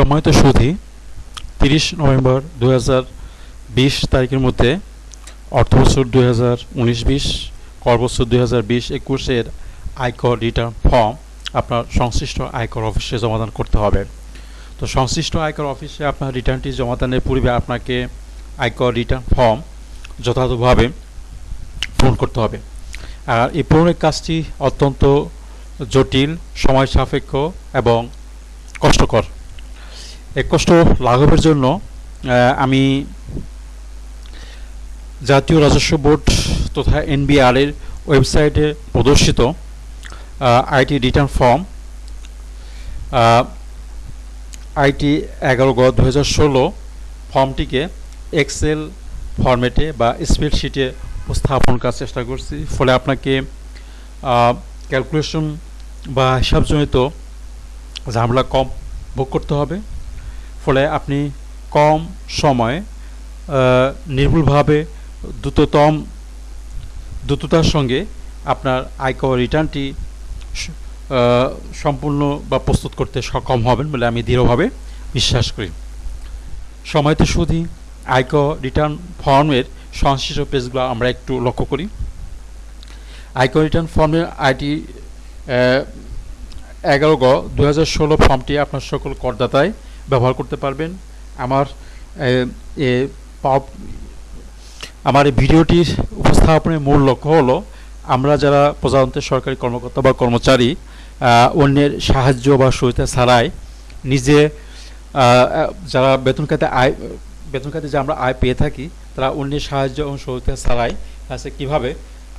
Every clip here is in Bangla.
সম্মানিত সুধী, তিরিশ নভেম্বর দু বিশ তারিখের মধ্যে অর্থবছর দুই হাজার উনিশ বিশ কর বছর দুই হাজার বিশ একুশের আয়কর রিটার্ন ফর্ম আপনার সংশ্লিষ্ট আয়কর অফিসে জমাদান করতে হবে। তো সংশ্লিষ্ট আয়কর অফিসে আপনার রিটার্নটি জমাদানের পূর্বে আপনাকে আয়কর রিটার্ন ফর্ম যথাযথভাবে পূরণ করতে হবে। আর এই পূরণের কাজটি অত্যন্ত জটিল, সময় সাপেক্ষ এবং কষ্টকর। এই কষ্ট লাঘবের জন্য আমি জাতীয় রাজস্ব বোর্ড তথা এনবিআর এর ওয়েবসাইটে প্রদর্শিত আইটি রিটার্ন ফর্ম আইটি এগারো গ দু হাজার ষোলো ফর্মটিকে এক্সেল ফরম্যাটে বা স্প্রেডশিটে উপস্থাপন করার চেষ্টা করছি। ফলে আপনাকে ক্যালকুলেশন বা হিসাবজনিত ঝামেলা কম ভোগ করতে হবে। ফলে আপনি কম সময়ে নির্ভুলভাবে দ্রুততম, দ্রুততার সঙ্গে আপনার আয়কর রিটার্নটি সম্পূর্ণ বা প্রস্তুত করতে সক্ষম হবেন বলে আমি দৃঢ়ভাবে বিশ্বাস করি। সময়তে শুধু আয়কর রিটার্ন ফর্মের সংশ্লিষ্ট পেজগুলো আমরা একটু লক্ষ্য করি। আয়কর রিটার্ন ফর্মের আইটি এগারো গ দু হাজার ষোলো ফর্মটি আপনার সকল করদাতাই ব্যবহার করতে পারবেন। আমার, এ আমার এই ভিডিওটির উপস্থাপনের মূল লক্ষ্য হলো, আমরা যারা প্রজাতন্ত্রের সরকারি কর্মকর্তা বা কর্মচারী অন্যের সাহায্য বা সহায়তা ছাড়াই নিজে যারা বেতন খাতে আয়, বেতন খাতে যে আমরা আয় পেয়ে থাকি, তারা অন্যের সাহায্য এবং সহায়তা ছাড়াই কাছে কীভাবে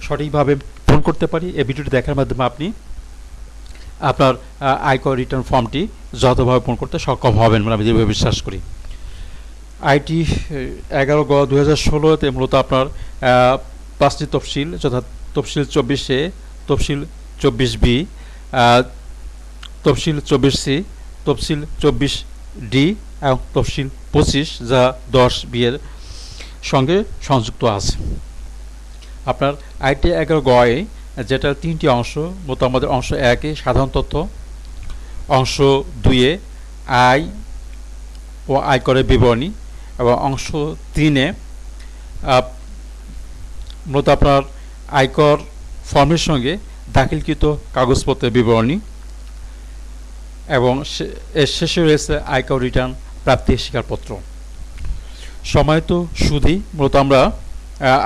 সঠিকভাবে ফোন করতে পারি, এই ভিডিওটি দেখার মাধ্যমে আপনি আপনার আয়কর রিটার্ন ফর্মটি যথাযথভাবে পূরণ করতে সক্ষম হবেন বলে আমি দৃঢ়ভাবে বিশ্বাস করি। আইটি এগারো গ দু হাজার ষোলোতে মূলত আপনার পাঁচটি তফসিল যথা তফসিল চব্বিশে, তফসিল চব্বিশ বি তফসিল চব্বিশ সি, তফসিল চব্বিশ ডি এবং তফসিল পঁচিশ যা দশ বিয়ের সঙ্গে সংযুক্ত আছে। আপনার আইটি এগারো গয়ে যেটা তিনটি অংশ মূলত আমাদের অংশ একে সাধারণ তথ্য অংশ দুইয়ে আয় ও আয়করের বিবরণী। এবং অংশ তিনে মূলত আপনার আয়কর ফর্মের সঙ্গে দাখিলকৃত কাগজপত্রের বিবরণী। এবং এর শেষে রয়েছে আয়কর রিটার্ন প্রাপ্তির স্বীকারপত্র। সময়ত সুদি মূলত আমরা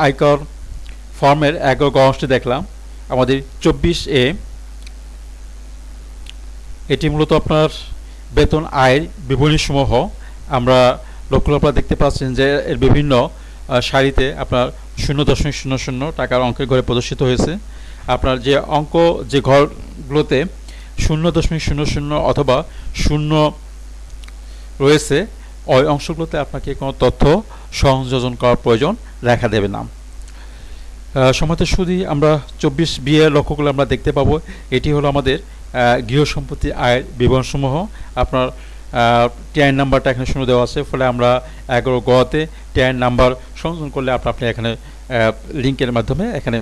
আয়কর ফর্মের এগারো অংশটি দেখলাম। আমাদের চব্বিশ এ, এটি মূলত আপনার বেতন আয়ের বিবরণীসমূহ। আমরা লক্ষ্য আপনারা দেখতে পাচ্ছেন যে এর বিভিন্ন সারিতে আপনার শূন্য দশমিক শূন্য শূন্য টাকার অঙ্কের ঘরে প্রদর্শিত হয়েছে। আপনার যে অঙ্ক, যে ঘরগুলোতে শূন্য দশমিক শূন্য শূন্য অথবা শূন্য রয়েছে, ওই অংশগুলোতে আপনাকে কোনো তথ্য সংযোজন করার প্রয়োজন দেখা দেবে না। সমাজ সুদী আমরা চব্বিশ বিয়ে লক্ষ্য করলে আমরা দেখতে পাবো, এটি হলো আমাদের গৃহ সম্পত্তি আয়ের বিবরণসমূহ। আপনার টিআইন নাম্বারটা এখানে শূন্য দেওয়া আছে, ফলে আমরা এগারো গতে টিআইন নাম্বার সংযোজন করলে আপনার আপনি এখানে লিঙ্কের মাধ্যমে এখানে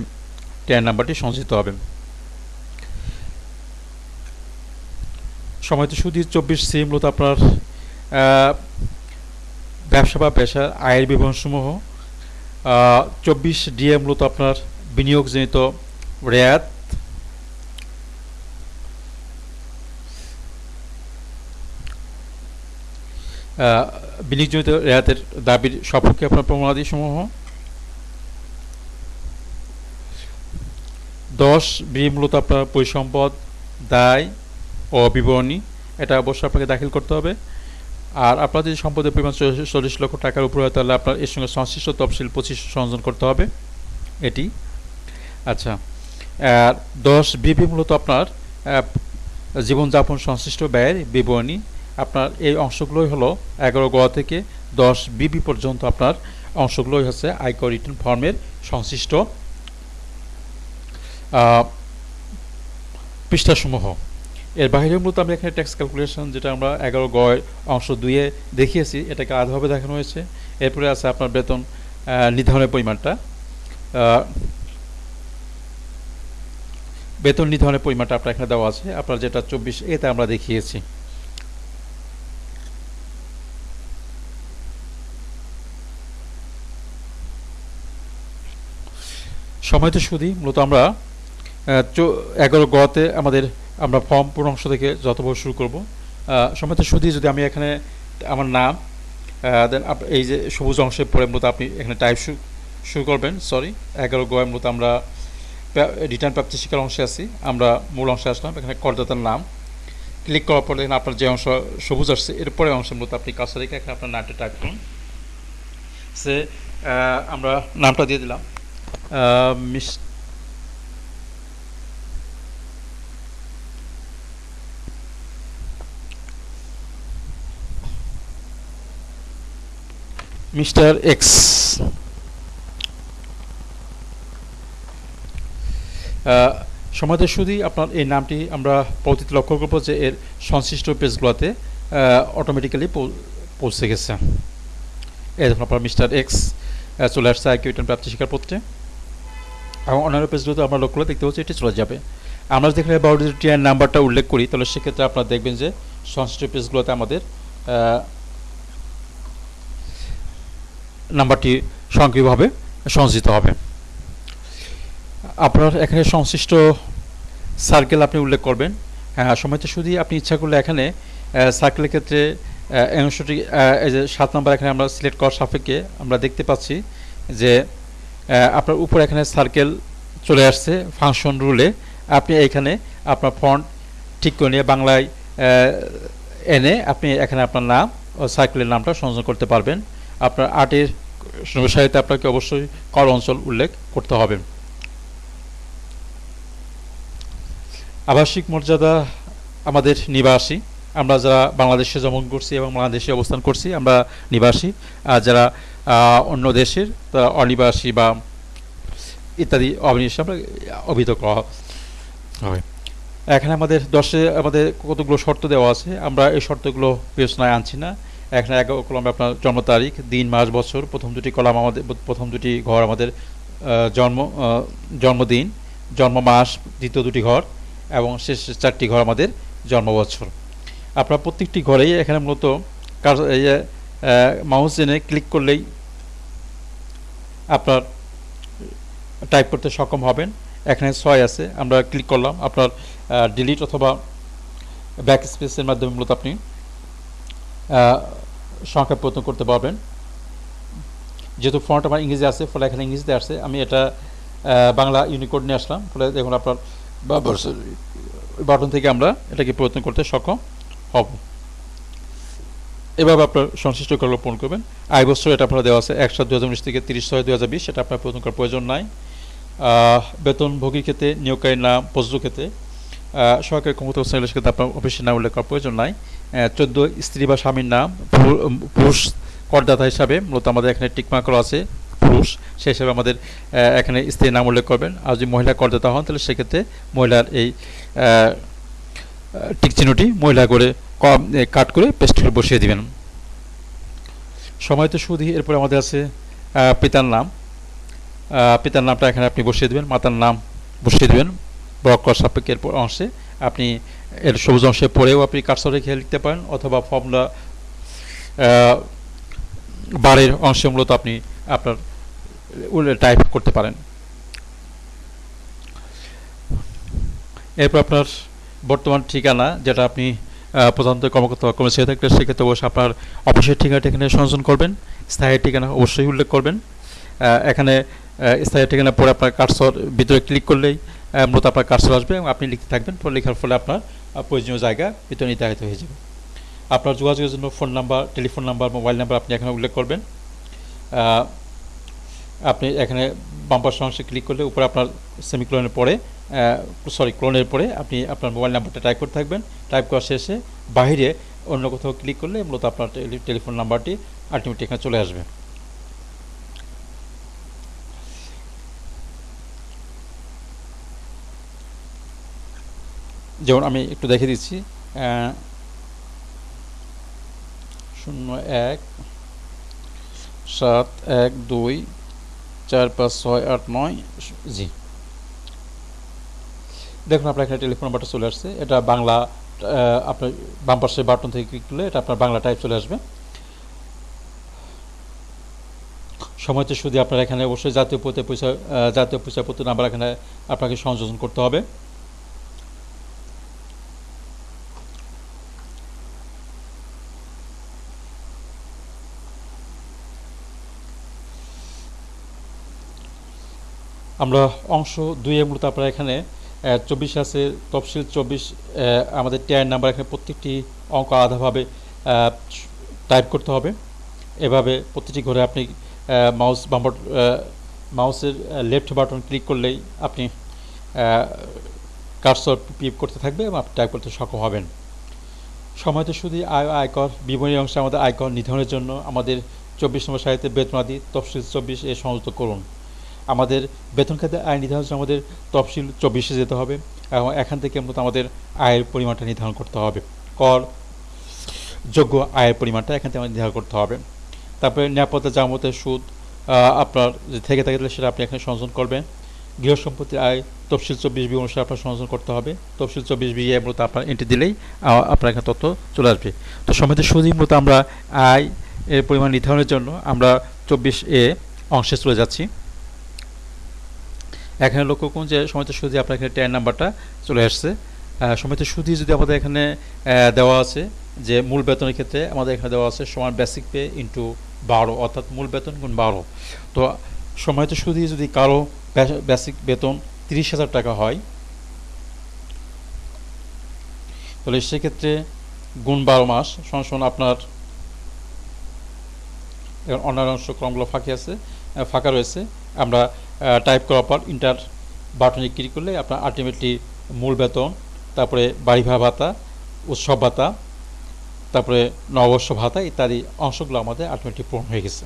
টিআইন নাম্বারটি সংযোজিত হবে সময় তো শুধু চব্বিশ সি মূলত আপনার ব্যবসা বা পেশার আয়ের বিবরণসমূহ। চব্বিশ ডিএ মূলত আপনার বিনিয়োগজনিত রেয়াত। বিনিয়োগজনিত রেয়াতের দাবির সপক্ষে আপনার প্রমাণাদি সমূহ দশ বি মূলত আপনার পরিসম্পদ, দায় ও বিবরণী। এটা অবশ্যই আপনাকে দাখিল করতে হবে। আর আপনার যদি সম্পদের পরিমাণ চল্লিশ- লক্ষ টাকার উপরে হয়, তাহলে আপনার এর সঙ্গে সংশ্লিষ্ট তফসিল পঁচিশ সংযোজন করতে হবে এটি। আচ্ছা আর দশ, বিবি মূলত আপনার জীবনযাপন সংশ্লিষ্ট ব্যয়ের বিবরণী। আপনার এই অংশগুলোই হলো এগারো গ থেকে দশ বিবি পর্যন্ত আপনার অংশগুলোই হচ্ছে আয়কর রিটার্ন ফর্মের সংশ্লিষ্ট পৃষ্ঠাসমূহ। এর বাইরেও মূলত আমরা এখানে ট্যাক্স ক্যালকুলেশন যেটা আমরা এগারো গয় অংশ দুইয়ে দেখিয়েছি, এটাকে আধাভাবে দেখানো হয়েছে। এরপরে আছে আপনার বেতন নির্ধারণের পরিমাণটা। বেতন নির্ধারণের পরিমাণটা আপনার এখানে দেওয়া আছে। আপনার যেটা চব্বিশ, এতে আমরা দেখিয়েছি। সময় তো শুধু মূলত আমরা এগারো গতে আমাদের আমরা ফর্ম পূর্ণ অংশ থেকে যতবার শুরু করব। সময়ত সুদী যদি আমি এখানে আমার নাম দেন এই যে সবুজ অংশের পরে মূলত আপনি এখানে টাইপ শুরু করবেন সরি এগারো গয়ের মূলত আমরা রিটার্ন প্রাপ্তি শিকার অংশে আছি, আমরা মূল অংশে আসলাম, এখানে করদাতার নাম। ক্লিক করার পরে এখানে আপনার যে অংশ সবুজ আসছে এরপরে অংশের মতো আপনি কাছে রেখে এখানে আপনার নামটা টাইপ করুন। সে আমরা নামটা দিয়ে দিলাম। Miss mister X. সমাজের শুধুই আপনার এই নামটি আমরা পরবর্তীতে লক্ষ্য করব যে এর সংশ্লিষ্ট পেজগুলোতে অটোমেটিক্যালি পৌঁছে গেছে। এই দেখুন আপনার মিস্টার এক্স চলে আসছে আইকিউ রিটার্ন প্রাপ্তি স্বীকারপত্রে এবং অন্যান্য পেজগুলোতে আমরা লক্ষ্য করে দেখতে পাচ্ছি এটি চলে যাবে। আমরা যদি এখানে নাম্বারটা উল্লেখ করি, তাহলে সেক্ষেত্রে আপনারা দেখবেন যে সংশ্লিষ্ট পেজগুলোতে আমাদের নাম্বারটি স্বয়ংক্রিয়ভাবে সঞ্চিত হবে। আপনার এখানে সংশ্লিষ্ট সার্কেল আপনি উল্লেখ করবেন। হ্যাঁ সময়তে শুধু আপনি ইচ্ছা করলে এখানে সার্কেলের ক্ষেত্রে অংশটি সাত নম্বর এখানে আমরা সিলেক্ট করার সাপেক্ষে আমরা দেখতে পাচ্ছি যে আপনার উপর এখানে সার্কেল চলে আসছে ফাংশন রুলে আপনি এখানে আপনার ফন্ট ঠিক করে নিয়ে বাংলায় এনে আপনি এখানে আপনার নাম ও সার্কেলের নামটা সংযোজন করতে পারবেন। আপনার আর্টের সাহিত্যে আপনাকে অবশ্যই কর অঞ্চল উল্লেখ করতে হবে। আবাসিক মর্যাদা আমাদের নিবাসী। আমরা যারা বাংলাদেশে জন্মগ্রহণ করছি এবং বাংলাদেশে অবস্থান করছি, আমরা নিবাসী। আর যারা অন্য দেশের তারা অনিবাসী বা ইত্যাদি অবিনিবাসী, আমরা অভিহিত করা হয় এখানে আমাদের দশে, আমাদের কতগুলো শর্ত দেওয়া আছে, আমরা এই শর্তগুলো বিবেচনায় আনছি না। এখানে এক কলমে আপনার জন্ম তারিখ, দিন, মাস, বছর, প্রথম দুটি কলাম আমাদের, প্রথম দুটি ঘর আমাদের জন্ম জন্মদিন, জন্ম মাস, দ্বিতীয় দুটি ঘর, এবং শেষ চারটি ঘর আমাদের জন্ম বছর। আপনার প্রত্যেকটি ঘরেই এখানে মূলত মাউস জেনে ক্লিক করলেই আপনার টাইপ করতে সক্ষম হবেন। এখানে ছয় আছে, আমরা ক্লিক করলাম। আপনার ডিলিট অথবা ব্যাক স্পেসের মাধ্যমে মূলত আপনি সংখ্যা পরিবর্তন করতে পারবেন। যেহেতু ফন্ট আমার ইংরেজি আছে ফলে এখানে ইংরেজিতে আসছে আমি এটা বাংলা ইউনিকোড নিয়ে আসলাম। ফলে দেখুন আপনার বাটন থেকে আমরা এটাকে পরিবর্তন করতে সক্ষম হব। এভাবে আপনার সংশ্লিষ্ট করলে পূরণ করবেন। আয় বছর এটা আপনারা দেওয়া আছে একশো দু হাজার উনিশ থেকে তিরিশ ছয় দু হাজার বিশ। এটা আপনার পরিবর্তন করার প্রয়োজন নাই। বেতনভোগীর ক্ষেত্রে নিয়োগকারীর নাম প্রযোজ্য ক্ষেত্রে সরকারি ক্ষমতা শ্রেণির ক্ষেত্রে আপনার অফিসের নাম উল্লেখ করার প্রয়োজন নাই। চোদ্দ স্ত্রী বা স্বামীর নাম, পুরুষ করদাতা হিসাবে মূলত আমাদের এখানে টিকমা আছে, পুরুষ। সেই হিসাবে আমাদের এখানে স্ত্রীর নাম উল্লেখ করবেন। আর যদি মহিলা করদাতা হন, তাহলে সেক্ষেত্রে মহিলার এই টিক চিহ্নটি মহিলা করে কাট করে পেস্ট করে বসিয়ে দিবেন। সময় তো সুদি এরপরে আমাদের আছে পিতার নাম। পিতার নামটা এখানে আপনি বসিয়ে দেবেন, মাতার নাম বসিয়ে দেবেন। ব্লক করার সাপেক্ষে এরপর অংশে আপনি এর সবুজ অংশে পড়েও আপনি কার্সর রেখে লিখতে পারেন অথবা ফর্মুলা বারের অংশে মূলত আপনি আপনার টাইপ করতে পারেন। এরপর আপনার বর্তমান ঠিকানা, যেটা আপনি প্রধানত কর্মকর্তা কর্মচারী থাকলে সেক্ষেত্রে অবশ্যই আপনার অফিসের ঠিকানাটা এখানে সংযোজন করবেন, স্থায়ী ঠিকানা অবশ্যই উল্লেখ করবেন। এখানে স্থায়ী ঠিকানা পরে আপনার কার্সর ভিতরে ক্লিক করলেই মূলত আপনার কার্সর আসবে এবং আপনি লিখতে থাকবেন পরে লেখার ফলে আপনার প্রয়োজনীয় জায়গা, এটা নির্ধারিত হয়ে যাবে। আপনার যোগাযোগের জন্য phone number, telephone number, mobile number আপনি এখানে উল্লেখ করবেন। আপনি এখানে বাম্পার অংশে ক্লিক করলে উপরে আপনার সেমিক্লোনের পরে সরি, ক্লোনের পরে আপনি আপনার মোবাইল নাম্বারটা টাইপ করতে থাকবেন। টাইপ করা শেষে বাহিরে অন্য কোথাও ক্লিক করলে মূলত আপনার টেলিফোন নাম্বারটি আলটিমেটলি এখানে চলে আসবে। যেমন আমি একটু দেখে দিচ্ছি শূন্য এক, সাত এক দুই, চার পাঁচ ছয় আট নয়, জি। দেখুন, আপনার এখানে টেলিফোন নাম্বারটা চলে আসছে। এটা বাংলা আপনার বাম পাশে বাটন থেকে ক্লিক করলে এটা আপনার বাংলা টাইপ চলে আসবে। সময়তে শুধু আপনার এখানে অবশ্যই জাতীয় পরিচয় জাতীয় পরিচয়পত্র নাম্বার এখানে আপনাকে সংযোজন করতে হবে। আমরা অংশ দুই মূলত আপনারা এখানে চব্বিশ আছে, তফসিল চব্বিশ আমাদের টিআর নাম্বার এখানে প্রত্যেকটি অঙ্ক আলাদাভাবে টাইপ করতে হবে। এভাবে প্রতিটি ঘরে আপনি মাউস বাম্বর মাউসের লেফট বাটন ক্লিক করলেই আপনি কার্সর পিপ করতে থাকবে এবং টাইপ করতে সক্ষম হবেন। সময়তে শুধু আয় আয়কর, বিবরণী অংশে আমাদের আয়কর নির্ধারণের জন্য আমাদের চব্বিশ নম্বর সাহিত্যে বেতনাদি তফসিল চব্বিশ এ সংযুক্ত করুন। আমাদের বেতন খাতে আয় নির্ধারণ আমাদের তফসিল চব্বিশে যেতে হবে এবং এখান থেকে মূলত আমাদের আয়ের পরিমাণটা নির্ধারণ করতে হবে। কর, যোগ্য আয়ের পরিমাণটা এখান থেকে আমাদের নির্ধারণ করতে হবে। তারপরে নিরাপত্তা জামতের সুদ আপনার থেকে থাকে তাহলে সেটা আপনি এখানে সংযোজন করবেন। গৃহ সম্পত্তির আয়, তফসিল চব্বিশ বি অনুসারে আপনার সংযোজন করতে হবে। তফসিল চব্বিশ বি এ মূলত আপনার এন্ট্রি দিলেই আপনার এখানে তথ্য চলে আসবে। তো সমিতি সুদী মূলত আমরা আয় এর পরিমাণ নির্ধারণের জন্য আমরা চব্বিশ এ অংশে চলে যাচ্ছি। এখানে লক্ষ্য করুন যে সমিতি সুদী আপনার এখানে টেন নাম্বারটা চলে আসছে। সমিতি সুদী যদি আমাদের এখানে দেওয়া আছে যে মূল বেতনের ক্ষেত্রে আমাদের এখানে দেওয়া আছে সমান বেসিক পে ইন্টু বারো, অর্থাৎ মূল বেতন গুণ বারো। তো সময়ত সুদী যদি কারও বেসিক বেতন তিরিশ হাজার টাকা হয়, তাহলে সেক্ষেত্রে গুণ বারো মাস, সমান আপনার অন্যান্য অংশ ক্রমগুলো ফাঁকি আছে ফাঁকা রয়েছে। আমরা টাইপ করার পর ইন্টার বাটনে ক্লিক করলে আপনার আলটিমেটলি মূল বেতন, তারপরে বাড়ি ভাড়া ভাতা, উৎসব ভাতা, তারপরে নববর্ষ ভাতা ইত্যাদি অংশগুলো আমাদের আলটিমেটলি পূরণ হয়ে গেছে।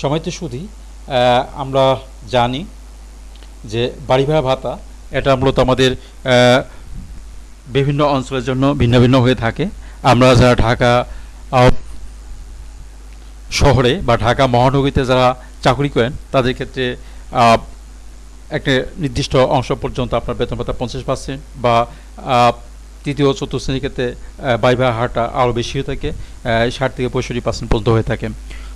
সময়তে শুধু আমরা জানি যে বাড়ি ভাড়া ভাতা এটা মূলত আমাদের বিভিন্ন অঞ্চলের জন্য ভিন্ন ভিন্ন হয়ে থাকে। আমরা যারা ঢাকা শহরে বা ঢাকা মহানগরীতে যারা চাকরি করেন, তাদের ক্ষেত্রে একটা নির্দিষ্ট অংশ পর্যন্ত আপনার বেতন ভাতা পঞ্চাশ পার্সেন্ট বা তৃতীয় চতুর্থ শ্রেণির ক্ষেত্রে বাই ভাই হারটা আরও বেশি হয়ে থাকে ষাট থেকে পঁয়ষট্টি পার্সেন্ট পর্যন্ত হয়ে থাকে।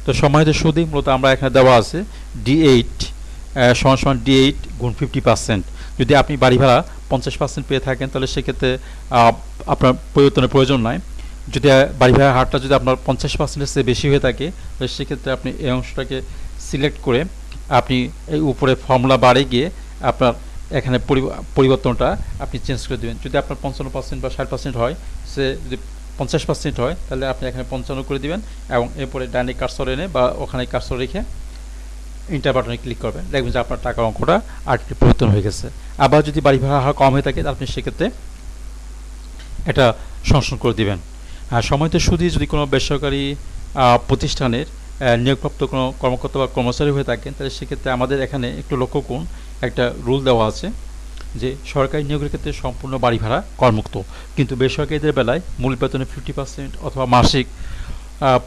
তো সময়তে সুদী, মূলত আমরা এখানে দেওয়া আছে ডি এইট সমান সমান ডি এইট গুণ ফিফটি পার্সেন্ট যদি আপনি বাড়ি ভাড়া পঞ্চাশ পার্সেন্ট পেয়ে থাকেন, তাহলে সেক্ষেত্রে আপনার পরিবর্তনের প্রয়োজন নাই। যদি বাড়ি ভাড়া হারটা যদি আপনার পঞ্চাশ পার্সেন্টের চেয়ে বেশি হয়ে থাকে, তাহলে সেক্ষেত্রে আপনি এই অংশটাকে সিলেক্ট করে আপনি এই উপরে ফর্মুলা বাড়ে গিয়ে আপনার এখানে পরিবর্তনটা আপনি চেঞ্জ করে দেবেন। যদি আপনার পঞ্চান্ন পার্সেন্ট বা ষাট পার্সেন্ট হয়, সে যদি পঞ্চাশ পার্সেন্ট হয়, তাহলে আপনি এখানে পঞ্চান্ন করে দিবেন এবং এরপরে ডাইনে কার্সর এনে বা ওখানে কার্সর রেখে ইন্টার বাটনে ক্লিক করবেন। দেখবেন যে আপনার টাকার অঙ্কটা আর্টিকে পরিবর্তন হয়ে গেছে। আবার যদি বাড়ি ভাড়া কম হয়ে থাকে আপনি সেক্ষেত্রে এটা সংশোধন করে দিবেন। আর সময়তে শুধু যদি কোনো বেসরকারি প্রতিষ্ঠানের নিয়োগপ্রাপ্ত কোনো কর্মকর্তা বা কর্মচারী হয়ে থাকেন, তাহলে সেক্ষেত্রে আমাদের এখানে একটু লক্ষ্য করুন, একটা রুল দেওয়া আছে যে সরকারি নিয়োগের ক্ষেত্রে সম্পূর্ণ বাড়ি ভাড়া করমুক্ত। কিন্তু বেসরকারিদের বেলায় মূল বেতনে ফিফটি পার্সেন্ট অথবা মাসিক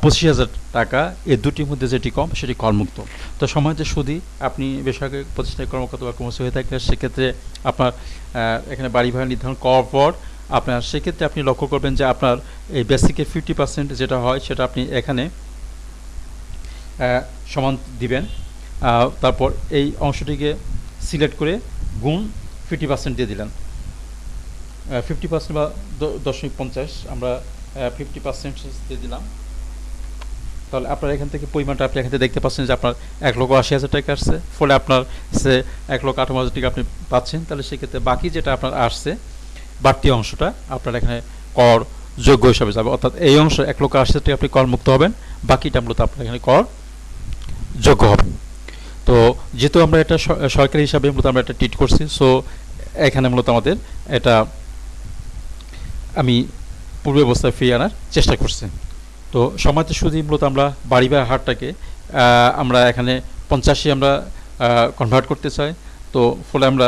পঁচিশ হাজার টাকা, এই দুটির মধ্যে যেটি কম সেটি করমুক্ত। তো সময়তে শুধু আপনি বেসরকারি প্রতিষ্ঠানের কর্মকর্তা বা কর্মচারী হয়ে থাকলে সেক্ষেত্রে আপনার এখানে বাড়ি ভাড়া নির্ধারণ করার পর আপনার, সেক্ষেত্রে আপনি লক্ষ্য করবেন যে আপনার এই বেসিকের ফিফটি পার্সেন্ট যেটা হয় সেটা আপনি এখানে সমান দিবেন। তারপর এই অংশটিকে সিলেক্ট করে গুণ ফিফটি পার্সেন্ট দিয়ে দিলেন। ফিফটি পার্সেন্ট বা দশমিক পঞ্চাশ, আমরা ফিফটি পার্সেন্ট দিয়ে দিলাম। তাহলে আপনার এখান থেকে পরিমাণটা আপনি এখান থেকে দেখতে পাচ্ছেন যে আপনার এক লক্ষ আশি হাজার টাকা আসছে। ফলে আপনার সে এক লক্ষ আঠারো হাজার টাকা আপনি পাচ্ছেন। তাহলে সেক্ষেত্রে বাকি যেটা আপনার আসছে, বাড়তি অংশটা আপনার এখানে কর যোগ্য হিসাবে যাবে। অর্থাৎ এই অংশ এক লক্ষ আশি হাজার টাকা আপনি কর মুক্ত হবেন। বাকিটা মূলত আপনার এখানে কর যোগ্য হবে তো যেহেতু আমরা এটা সরকারি হিসাবে মূলত আমরা এটা ট্রিট করছি সো এখানে মূলত আমাদের এটা আমি পূর্ব অবস্থায় ফিরিয়ে আনার চেষ্টা করছি। তো সময়তে শুধু মূলত আমরা বাড়ি বা হারটাকে আমরা এখানে পঞ্চাশে আমরা কনভার্ট করতে চাই। তো ফলে আমরা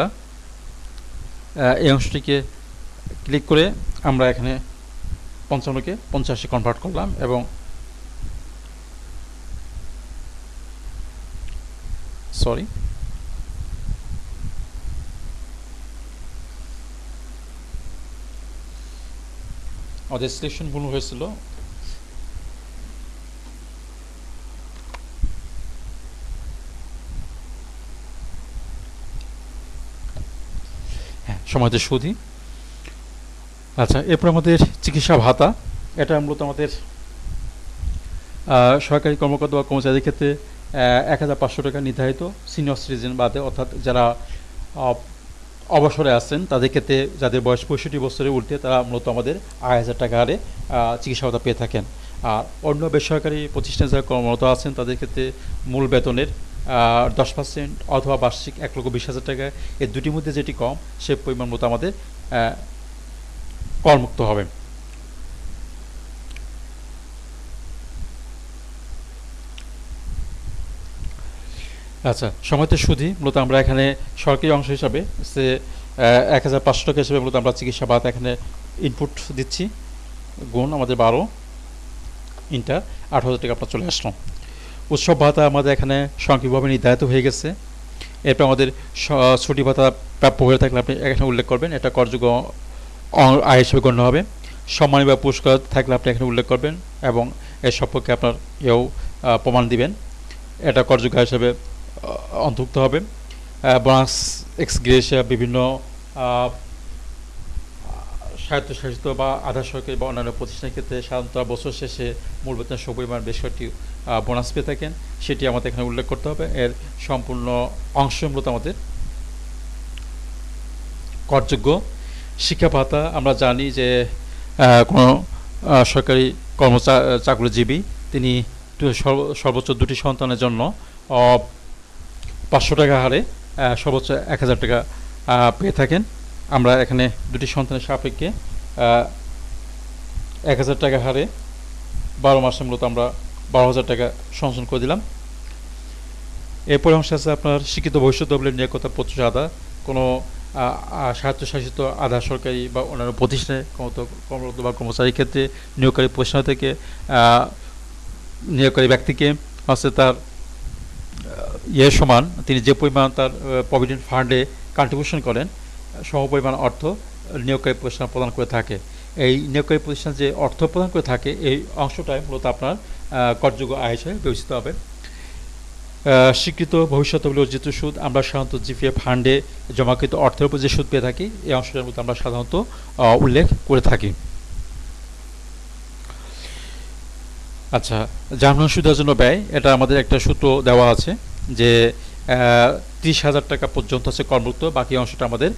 এই অংশটিকে ক্লিক করে আমরা এখানে পঞ্চান্নকে পঞ্চাশে কনভার্ট করলাম এবং sorry? Oh, অর্থাৎ ভুল হয়েছিল? হ্যাঁ সমাজের আচ্ছা এরপর আমাদের চিকিৎসা ভাতা। এটা মূলত আমাদের সরকারি কর্মকর্তা বা কর্মচারীর ক্ষেত্রে এক হাজার পাঁচশো টাকা নির্ধারিত সিনিয়র সিটিজেন বাদে অর্থাৎ যারা অবসরে আছেন তাদের ক্ষেত্রে যাদের বয়স পঁয়ষট্টি বছরের উঠতে তারা মূলত আমাদের আড়াই হাজার টাকা হারে আহ, চিকিৎসা ভাতা পেয়ে থাকেন। আর অন্য বেসরকারি প্রতিষ্ঠানে যারা কর্মরত আছেন তাদের ক্ষেত্রে মূল বেতনের দশ পার্সেন্ট অথবা বার্ষিক এক লক্ষ বিশ হাজার টাকা। এর দুটির মধ্যে যেটি কম সে পরিমাণ মতো আমাদের করমুক্ত হবে। আচ্ছা সময়তে সুধি, মূলত আমরা এখানে সরকারি অংশ হিসাবে সে এক হাজার পাঁচশো টাকা হিসেবে মূলত আমরা চিকিৎসা ভাতা এখানে ইনপুট দিচ্ছি। গুণ আমাদের বারো ইন্টার আট হাজার টাকা আপনার চলে আসলো উৎসব ভাতা আমাদের এখানে সাংখ্যিকভাবে নির্ধারিত হয়ে গেছে। এরপর আমাদের ছুটি ভাতা প্রাপ্য হয়ে থাকলে আপনি এখানে উল্লেখ করবেন, এটা করযোগ্য আয় হিসেবে গণ্য হবে। সম্মানী বা পুরস্কার থাকলে আপনি এখানে উল্লেখ করবেন এবং এর সম্পর্কে আপনার এও প্রমাণ দিবেন। এটা করযোগ্য হিসেবে অন্তর্ভুক্ত হবে। বোনাস এক্স গ্রেসিয়া বিভিন্ন স্বায়ত্তশাসিত বা আধা সরকারি বা অন্যান্য প্রতিষ্ঠানের ক্ষেত্রে সাধারণত বছর শেষে মূল বেতনের সপরিমাণ বেশ কয়েকটি বোনাস পেয়ে থাকেন। সেটি আমাদের এখানে উল্লেখ করতে হবে। এর সম্পূর্ণ অংশ মূলত আমাদের করযোগ্য শিক্ষা ভাতা। আমরা জানি যে কোনো সরকারি কর্মচা, চাকরিজীবী, তিনি সর্বোচ্চ দুটি সন্তানের জন্য পাঁচশো টাকা হারে সর্বোচ্চ এক হাজার টাকা পেয়ে থাকেন। আমরা এখানে দুটি সন্তানের সাপেক্ষে এক হাজার টাকা হারে বারো মাসে মূলত আমরা বারো হাজার টাকা সংশোধন করে দিলাম। এরপরে অংশ আছে আপনার শিক্ষিত ভবিষ্যৎ দলের নিয়োগতা প্রচুর আদা। কোনো স্বায়ত্তশাসিত আধা সরকারি বা অন্যান্য প্রতিষ্ঠানে কর্মরত বা কর্মচারীর ক্ষেত্রে নিয়োগকারী প্রতিষ্ঠান থেকে নিয়োগকারী ব্যক্তিকে হচ্ছে তার ইয়ের সমান, তিনি যে পরিমাণ তার প্রভিডেন্ট ফান্ডে কন্ট্রিবিউশন করেন, সম পরিমাণ অর্থ নিয়োগকারী প্রতিষ্ঠান প্রদান করে থাকে। এই নিয়োগকারী প্রতিষ্ঠান যে অর্থ প্রদান করে থাকে, এই অংশটাই মূলত আপনার করযোগ্য আয় হিসেবে বিবেচিত হবে। স্বীকৃত ভবিষ্যৎ বলে অর্জিত সুদ আমরা সাধারণত জিপিএফ ফান্ডে জমাকৃত অর্থের উপর যে সুদ পেয়ে থাকি, এই অংশটার মধ্যে আমরা সাধারণত উল্লেখ করে থাকি। আচ্ছা যানবাহন সুদের জন্য ব্যয়, এটা আমাদের একটা সূত্র দেওয়া আছে। যে ত্রিশ হাজার টাকা পর্যন্ত আছে করমুক্ত বাকি অংশটা আমাদের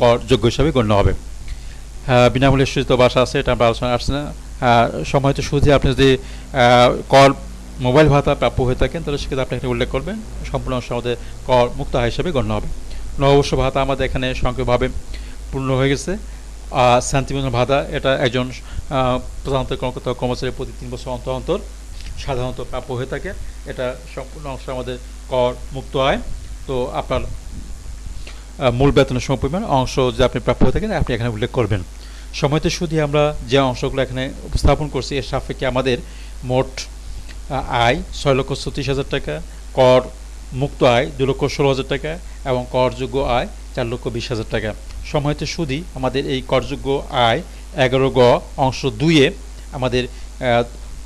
কর যোগ্য হিসাবে গণ্য হবে। আহ, বিনামূল্যে সূচিত বাসা আছে এটা আমরা আলোচনা আসছে না। সময় তো সুদে আপনি যদি কর মোবাইল ভাতা প্রাপ্য হয়ে থাকেন তাহলে সেক্ষেত্রে আপনি এখানে উল্লেখ করবেন সম্পূর্ণ অংশ আমাদের কর মুক্ত আয় হিসেবে গণ্য হবে। নববর্ষ ভাতা আমাদের এখানে সংখ্যকভাবে পূর্ণ হয়ে গেছে। শান্তিপূর্ণ ভাতা এটা একজন প্রধানত কর্মকর্তা কর্মচারী প্রতি তিন বছর অন্তর অন্তর সাধারণত প্রাপ্য হয়ে থাকে। এটা সম্পূর্ণ অংশ আমাদের কর মুক্ত আয়। তো আপনার মূল বেতনের সমপরিমাণ অংশ যে আপনি প্রাপ্য হয়ে থাকেন, আপনি এখানে উল্লেখ করবেন। সময়তে শুধু আমরা যে অংশগুলো এখানে উপস্থাপন করছি, এর সাপেক্ষে আমাদের মোট আয় ছয় লক্ষ ছত্রিশ হাজার টাকা কর মুক্ত আয় দু লক্ষ ষোলো হাজার টাকা এবং করযোগ্য আয় চার লক্ষ বিশ হাজার টাকা। সময়তে সুদি আমাদের এই করযোগ্য আয় এগারো গ অংশ দুইয়ে আমাদের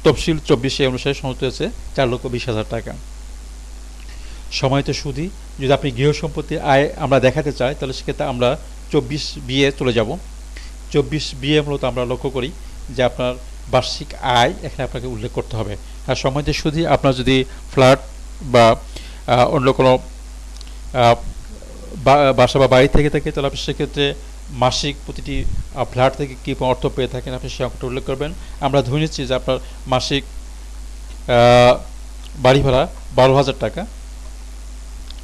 তফসিল চব্বিশে অনুসারে সমস্ত হয়েছে চার লক্ষ বিশ হাজার টাকা। সময়তে সুদি। যদি আপনি গৃহ সম্পত্তির আয় আমরা দেখাতে চাই, তাহলে সেক্ষেত্রে আমরা চব্বিশ বিয়ে চলে যাব। চব্বিশ বিয়ে মূলত আমরা লক্ষ্য করি যে আপনার বার্ষিক আয় এখানে আপনাকে উল্লেখ করতে হবে। আর সময়তে শুধু আপনার যদি ফ্ল্যাট বা অন্য কোনো বাসা বা বাড়ি থেকে থাকে, তাহলে আপনি সেক্ষেত্রে মাসিক প্রতিটি ফ্ল্যাট থেকে কী অর্থ পেয়ে থাকেন আপনি সে অঙ্কটা উল্লেখ করবেন। আমরা ধরে নিচ্ছি যে আপনার মাসিক বাড়ি ভাড়া বারো হাজার টাকা।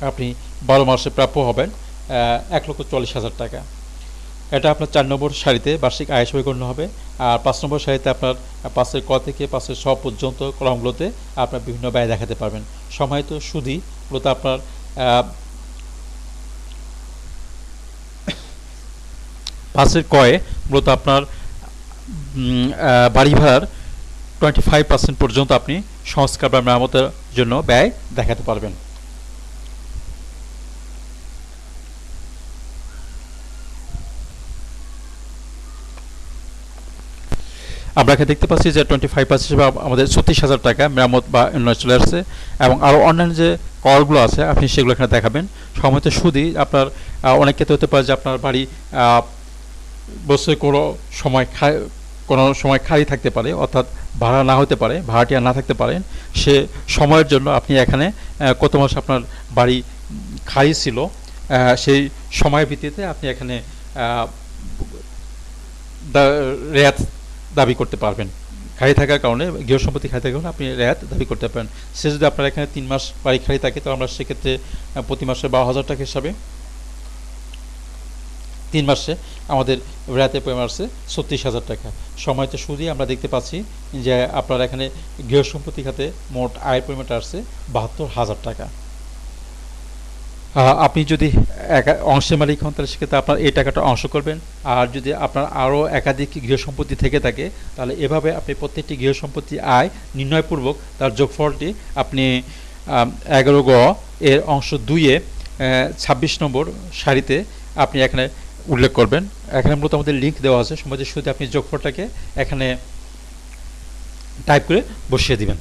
আপনি বারো মাসে প্রাপ্য হবেন এক লক্ষ চল্লিশ হাজার টাকা। এটা আপনার চার নম্বর সারিতে বার্ষিক আয় হিসেবে হবে। আর পাঁচ নম্বর সারিতে আপনার পাঁচের ক থেকে পাঁচের স পর্যন্ত কলমগুলোতে আপনার বিভিন্ন ব্যয় দেখাতে পারবেন। সময় তো সুদই মূলত আপনার পাঁচের কয়ে মূলত আপনার বাড়ি ভাড়ার টোয়েন্টি ফাইভ পার্সেন্ট পর্যন্ত আপনি সংস্কার বা মেরামতের জন্য ব্যয় দেখাতে পারবেন। আমরা এখানে দেখতে পাচ্ছি যে টোয়েন্টি ফাইভ পার্সেন্ট হিসেবে আমাদের ছত্রিশ হাজার টাকা মেরামত বা উন্নয়ন চলে আসছে এবং আরও অন্যান্য যে করগুলো আছে, আপনি সেগুলো এখানে দেখাবেন। সময়ত সুদই আপনার অনেক ক্ষেত্রে হতে পারে যে আপনার বাড়ি বছরে কোনো সময় খায়, কোনো সময় খালি থাকতে পারে, অর্থাৎ ভাড়া না হতে পারে, ভাড়াটিয়া না থাকতে পারেন সে সময়ের জন্য আপনি এখানে কত মাস আপনার বাড়ি খালি ছিল সেই সময়ের ভিত্তিতে আপনি এখানে রেয়াত দাবি করতে পারবেন। খালি থাকার কারণে গৃহ সম্পত্তি খালি থাকার কারণে আপনি রেয়াত দাবি করতে পারেন। সে যদি আপনার এখানে তিন মাস বাড়ি খালি থাকে তো আমরা সেক্ষেত্রে প্রতি মাসে বারো হাজার টাকা হিসাবে তিন মাসে আমাদের রেয়াতের পরিমাণ আসছে ছত্রিশ হাজার টাকা। সময়তে সুদই আমরা দেখতে পাচ্ছি যে আপনার এখানে গৃহ সম্পত্তি খাতে মোট আয়ের পরিমাণটা আসছে বাহাত্তর হাজার টাকা। আপনি যদি অংশের মালিক হন, তাহলে সেক্ষেত্রে আপনার এই টাকাটা অংশ করবেন। আর যদি আপনার আরও একাধিক গৃহ সম্পত্তি থেকে থাকে, তাহলে এভাবে আপনি প্রত্যেকটি গৃহ সম্পত্তি আয় নির্ণয়পূর্বক তার যোগফলটি আপনি এগারো গ এর অংশ দুইয়ে ছাব্বিশ নম্বর সারিতে আপনি এখানে উল্লেখ করবেন। এখানে মূলত আমাদের লিঙ্ক দেওয়া আছে সমাজের শুরুতে আপনি যোগফলটাকে এখানে টাইপ করে বসিয়ে দিবেন।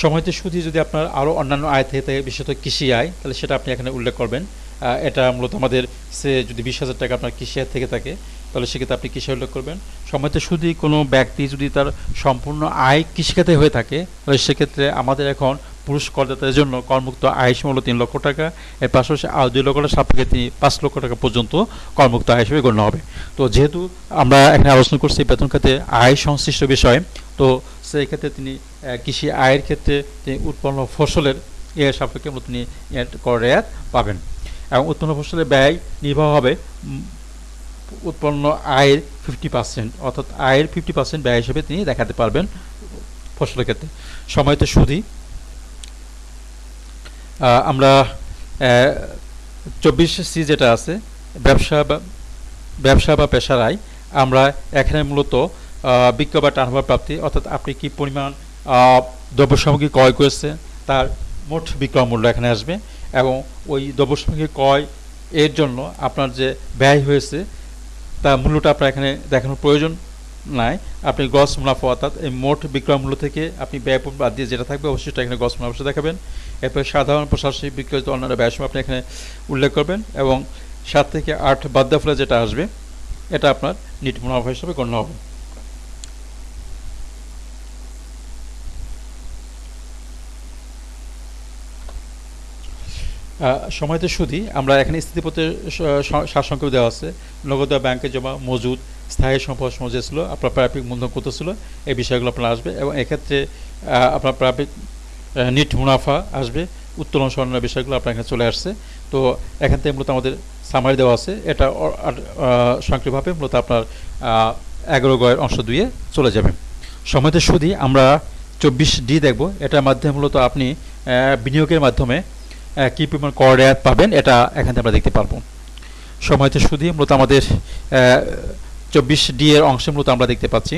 সময়তে সুদি যদি আপনার আরও অন্যান্য আয় থেকে থাকে, বিশেষত কৃষি আয়, তাহলে সেটা আপনি এখানে উল্লেখ করবেন। এটা মূলত আমাদের সে যদি বিশ হাজার টাকা আপনার কৃষি আয় থেকে থাকে, তাহলে সেক্ষেত্রে আপনি কৃষি উল্লেখ করবেন। সময়তে শুধু কোনো ব্যক্তি যদি তার সম্পূর্ণ আয় কৃষিখাতে হয়ে থাকে, তাহলে সেক্ষেত্রে আমাদের এখন পুরুষ করদাতাদের জন্য করমুক্ত আয় সীমা হলো তিন লক্ষ টাকা। এর পাশাপাশি আরও দুই লক্ষ টাকা সাপেক্ষে তিনি পাঁচ লক্ষ টাকা পর্যন্ত করমুক্ত আয় হিসেবে গণ্য হবে। তো যেহেতু আমরা এখানে আলোচনা করছি বেতন খাতে আয় সংশ্লিষ্ট বিষয়, তো সেই ক্ষেত্রে তিনি কৃষি আয়ের ক্ষেত্রে তিনি উৎপন্ন ফসলের এর সাপেক্ষে তিনি কর রেয়াত পাবেন। এবং উৎপন্ন ফসলের ব্যয় নির্বাহ হবে উৎপন্ন আয়ের ফিফটি পার্সেন্ট অর্থাৎ আয়ের ফিফটি পার্সেন্ট ব্যয় হিসেবে তিনি দেখাতে পারবেন ফসলের ক্ষেত্রে। সময়তে সুদি আমরা চব্বিশ সি যেটা আছে, ব্যবসা বা ব্যবসা বা পেশার আয়, আমরা এখানে মূলত বিক্রয় বা টার্নওভার প্রাপ্তি। অর্থাৎ আপনি কি পরিমাণ দ্রব্য সামগ্রী ক্রয় করেছেন তার মোট বিক্রয় মূল্য এখানে আসবে এবং ওই দ্রব্য সামগ্রী ক্রয় এর জন্য আপনার যে ব্যয় হয়েছে, তার মূল্যটা আপনার এখানে দেখানোর প্রয়োজন নাই। আপনি গস মুনাফা, অর্থাৎ এই মোট বিক্রয় মূল্য থেকে আপনি ব্যয় বাদ দিয়ে যেটা থাকবে, অবশ্যই এখানে গস মুনাফা দেখাবেন। এরপরে সাধারণ প্রশাসনিক বিক্রয় অন্যান্য ব্যয়সময় আপনি এখানে উল্লেখ করবেন এবং সাত থেকে আট বাদ ফলে যেটা আসবে, এটা আপনার নিট মুনাফা হিসেবে গণ্য হবে। সময়তে সুদি আমরা এখানে স্থিতিপত্রের সারসংক্ষেপ দেওয়া আছে। নগদ ব্যাংকে জমা মজুদ, স্থায়ী সম্পদ মজুদ ছিল, আপনার প্রাপ্তিক মূলধন কত ছিল, এই বিষয়গুলো আপনার আসবে এবং এক্ষেত্রে আপনার প্রাপ্তিক নিট মুনাফা আসবে, উত্তোলন স্বর্ণের বিষয়গুলো আপনার এখানে চলে আসছে। তো এখান থেকে মূলত আমাদের সামারি দেওয়া আছে। এটা সংক্ষিপ্তভাবে মূলত আপনার এগারো গয়ের অংশ দুইয়ে চলে যাবে। সময়তে সুদি আমরা চব্বিশ ডি দেখব। এটার মাধ্যমে মূলত আপনি বিনিয়োগের মাধ্যমে কী পরিমাণ কর রেয়াত পাবেন এটা এখান থেকে আমরা দেখতে পারব। সময়তে সুদি মূলত আমাদের চব্বিশ ডি এর অংশে মূলত আমরা দেখতে পাচ্ছি।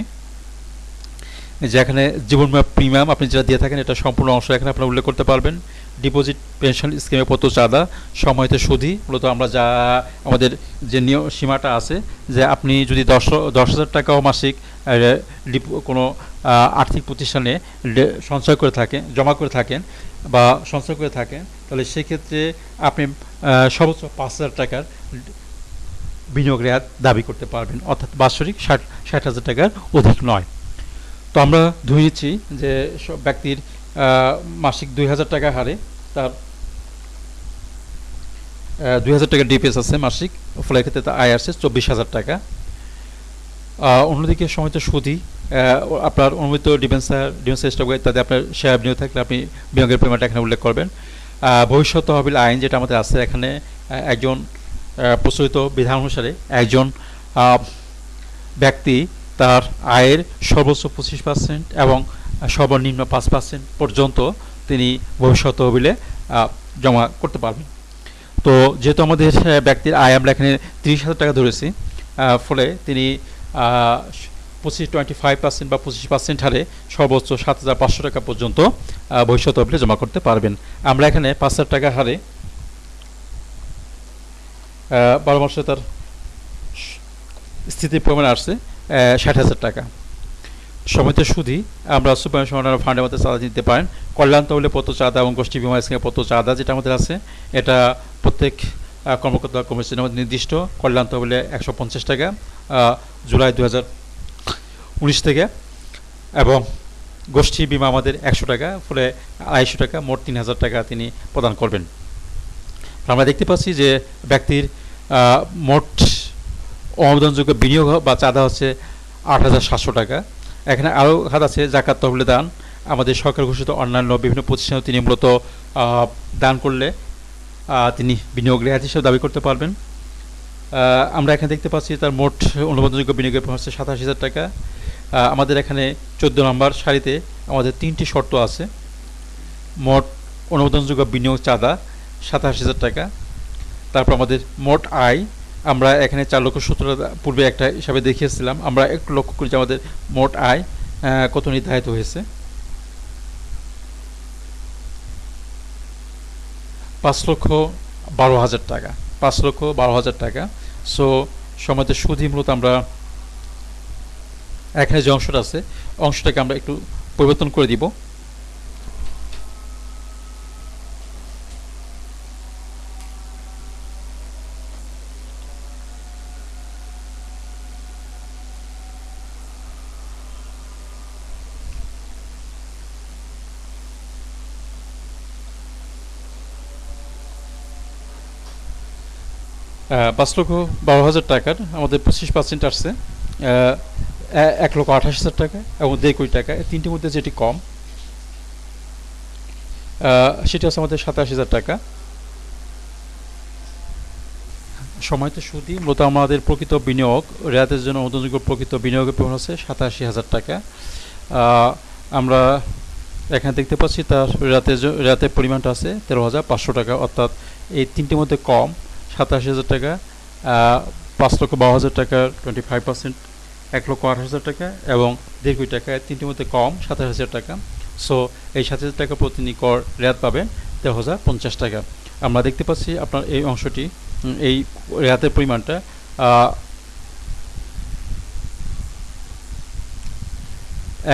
যেখানে জীবন বীমা প্রিমিয়াম আপনি যেটা দিয়ে থাকেন এটা সম্পূর্ণ অংশ এখানে আপনারা উল্লেখ করতে পারবেন। ডিপোজিট, পেনশন স্কিমে কত চাঁদা। সময়তে সুদি মূলত আমরা যা আমাদের যে নিয়ম সীমাটা আছে যে আপনি যদি দশ দশ হাজার টাকাও মাসিক কোনো আর্থিক প্রতিষ্ঠানে সঞ্চয় করে থাকেন, জমা করে থাকেন বা সঞ্চয় করে থাকেন তাহলে সেক্ষেত্রে আপনি সর্বোচ্চ পাঁচ হাজার টাকার বিনিয়োগ রেয়াত দাবি করতে পারবেন, অর্থাৎ বাৎসরিক ষাট ষাট হাজার টাকার অধিক নয়। তো আমরা ধরে নিচ্ছি যে সব ব্যক্তির মাসিক দুই হাজার টাকা হারে তার দুই হাজার টাকা ডিপিএস আছে মাসিক ফলে ক্ষেত্রে তার আয় আসছে চব্বিশ হাজার টাকা। অন্যদিকে সময়ত সুদি আপনার অনুমোদিত ডিফেন্সার ডিফেন্স স্টক ইত্যাদি আপনার শেয়ার বিনিয়োগ থাকলে আপনি বিনিয়োগের পরিমাণটা এখানে উল্লেখ করবেন। ভবিষ্যৎ তহবিল আইন যেটা আমাদের আছে এখানে একজন প্রচলিত বিধান অনুসারে একজন ব্যক্তি তার আয়ের সর্বোচ্চ পঁচিশ পার্সেন্ট এবং সর্বনিম্ন পাঁচ পার্সেন্ট পর্যন্ত তিনি ভবিষ্যৎ তহবিলে জমা করতে পারবেন। তো যেহেতু আমাদের ব্যক্তির আয় আমরা এখানে তিরিশ হাজার টাকা ধরেছি ফলে তিনি পঁচিশ টোয়েন্টি ফাইভ পার্সেন্ট বা পঁচিশ পার্সেন্ট হারে সর্বোচ্চ সাত হাজার পাঁচশো টাকা পর্যন্ত ভবিষ্যৎ তহবিলে জমা করতে পারবেন। আমরা এখানে পাঁচ হাজার টাকা হারে বারো মাসে তার স্থিতির পরিমাণ আসছে ষাট হাজার টাকা। সমিত সুদী আমরা সুপার সমাধান ফান্ডের মধ্যে চাঁদা দিতে পারেন। কল্যাণ তহলে পত্র চাঁদা এবং গোষ্ঠী বিমা স্কিমের পত্র চাঁদা যেটা আমাদের আছে, এটা প্রত্যেক কর্মকর্তা কমিশনের মধ্যে নির্দিষ্ট। কল্যাণ তহলে একশো টাকা জুলাই দু হাজার উনিশ থেকে এবং গোষ্ঠী বিমা আমাদের একশো টাকা, ফলে আড়াইশো টাকা, মোট তিন হাজার টাকা তিনি প্রদান করবেন। আমরা দেখতে পাচ্ছি যে ব্যক্তির মোট অনুমোদনযোগ্য বিনিয়োগ বা চাঁদা হচ্ছে আট হাজার সাতশো টাকা। এখানে আরও খাত আছে, জাকাত তহবিলে দান। আমাদের সরকার ঘোষিত অন্যান্য বিভিন্ন প্রতিষ্ঠানে তিনি মূলত দান করলে তিনি বিনিয়োগ রেহাত হিসেবে দাবি করতে পারবেন। আমরা এখানে দেখতে পাচ্ছি তার মোট অনুমোদনযোগ্য বিনিয়োগের হচ্ছে সাতাশ হাজার টাকা। আমাদের এখানে চোদ্দ নম্বর সারিতে আমাদের তিনটি শর্ত আছে। মোট অনুমোদনযোগ্য বিনিয়োগ চাঁদা সাতাশ হাজার টাকা। তারপর আমাদের মোট আয়, আমরা এখানে চার লক্ষ সত্তর পূর্বে একটা হিসাবে দেখিয়েছিলাম, আমরা একটু লক্ষ্য করি যে আমাদের মোট আয় কত নির্ধারিত হয়েছে? পাঁচ লক্ষ বারো হাজার টাকা, পাঁচ লক্ষ বারো হাজার টাকা। সো সময়তে সুদই মূলত আমরা এখানে যে অংশটা আছে, অংশটাকে আমরা একটু পরিবর্তন করে দিব। পাঁচ লক্ষ বারো হাজার টাকার আমাদের পঁচিশ পার্সেন্ট আসছে। এক লক্ষ আঠাশ হাজার টাকা এবং দেড় কোটি টাকা। তিনটির মধ্যে যেটি কম সেটি হচ্ছে আমাদের সাতাশ হাজার টাকা। সময়তে সুদী, মূলত আমাদের প্রকৃত বিনিয়োগ, রেয়াতের জন্য অনুযোগ্য প্রকৃত বিনিয়োগের পরিমাণ হচ্ছে সাতাশি হাজার টাকা। আমরা এখানে দেখতে পাচ্ছি তার রাতের জ- রাতের পরিমাণটা আছে তেরো হাজার পাঁচশো টাকা, অর্থাৎ এই তিনটির মধ্যে কম, সাতাশি হাজার টাকা পাঁচ লক্ষ বারো হাজার টাকা, টোয়েন্টি ফাইভ পার্সেন্ট এক লক্ষ আঠাশ হাজার টাকা এবং দেড় কোটি টাকা, তিনটির মধ্যে কম সাতাশ হাজার টাকা। সো এই সাত হাজার টাকা প্রতিনি কর রেয়াত পাবেন তেরো হাজার পঞ্চাশ টাকা। আমরা দেখতে পাচ্ছি আপনার এই অংশটি এই রেয়াতের পরিমাণটা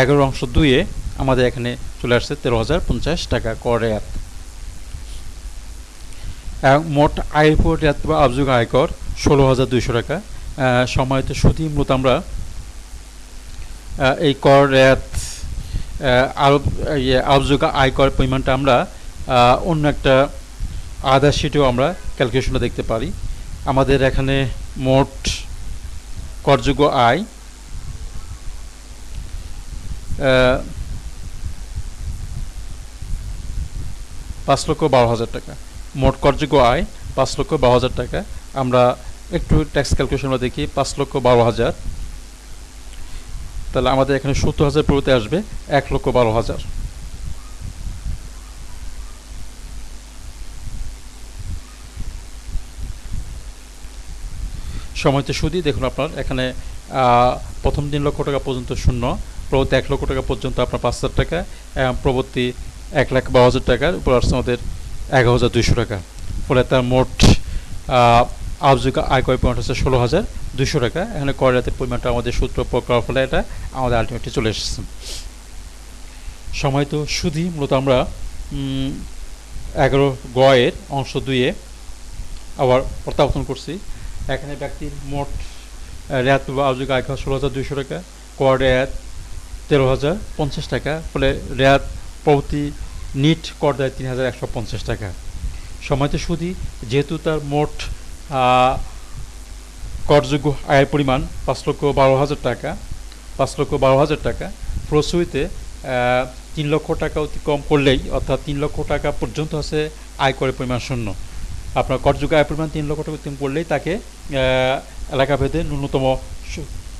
এগারো অংশ দুইয়ে আমাদের এখানে চলে আসছে তেরো হাজার পঞ্চাশ টাকা কর রেয়াত। মোট আয়ের উপর রেয়াত বা আবযোগ আয়কর ষোলো হাজার দুইশো টাকা। সময়ত সুদী মূলত আমরা এই কর রেয়াত আরব ইয়ে আবযোগ আয়কর পরিমাণটা আমরা অন্য একটা আদার শিটেও আমরা ক্যালকুলেশনটা দেখতে পারি। আমাদের এখানে মোট করযোগ্য আয় পাঁচ লক্ষ বারো হাজার টাকা। মোট করযোগ্য আয় পাঁচ লক্ষ বারো হাজার টাকা। আমরা একটু ট্যাক্স ক্যালকুলেশনটা দেখি, পাঁচ লক্ষ বারো হাজার তাহলে আমাদের এখানে সত্তর হাজার পুরোতে আসবে এক লক্ষ বারো হাজার। সময়তে সুদী দেখুন আপনার, এখানে প্রথম তিন লক্ষ টাকা পর্যন্ত শূন্য, প্রবর্তী এক লক্ষ টাকা পর্যন্ত আপনার পাঁচ হাজার টাকা, এবং পরবর্তী এক লাখ বারো হাজার টাকার উপর আসছে আমাদের এগারো হাজার দুইশো টাকা। ফলে তার মোট আহ, আবযোগ আয়কর পরিমাণ হচ্ছে ষোলো হাজার দুইশো টাকা। এখানে কর রাতের পরিমাণটা আমাদের সূত্র প্রয়োগ করার ফলে এটা আমাদের আলটিমেটলি চলে এসেছে। সময় তো সুদই মূলত আমরা এগারো গয়ের অংশ দুইয়ে আবার প্রত্যাবর্তন করছি। এখানে ব্যক্তির মোট রেয়াত বা আবযোগ আয়কর ষোলো হাজার দুইশো টাকা কর রেয়াত তেরো হাজার পঞ্চাশ টাকা ফলে রেয়াত প্রতি নিট কর দেয় তিন হাজার একশো পঞ্চাশ টাকা। সময়তে সুদী যেহেতু তার মোট করযোগ্য আয়ের পরিমাণ পাঁচ লক্ষ বারো হাজার টাকা, পাঁচ লক্ষ বারো হাজার টাকা। ফলশ্রুতিতে তিন লক্ষ টাকা অতিক্রম করলেই, অর্থাৎ তিন লক্ষ টাকা পর্যন্ত আছে আয় করে পরিমাণ শূন্য। আপনার করযোগ্য আয়ের পরিমাণ তিন লক্ষ টাকা অতিক্রম করলেই তাকে এলাকাভেদে ন্যূনতম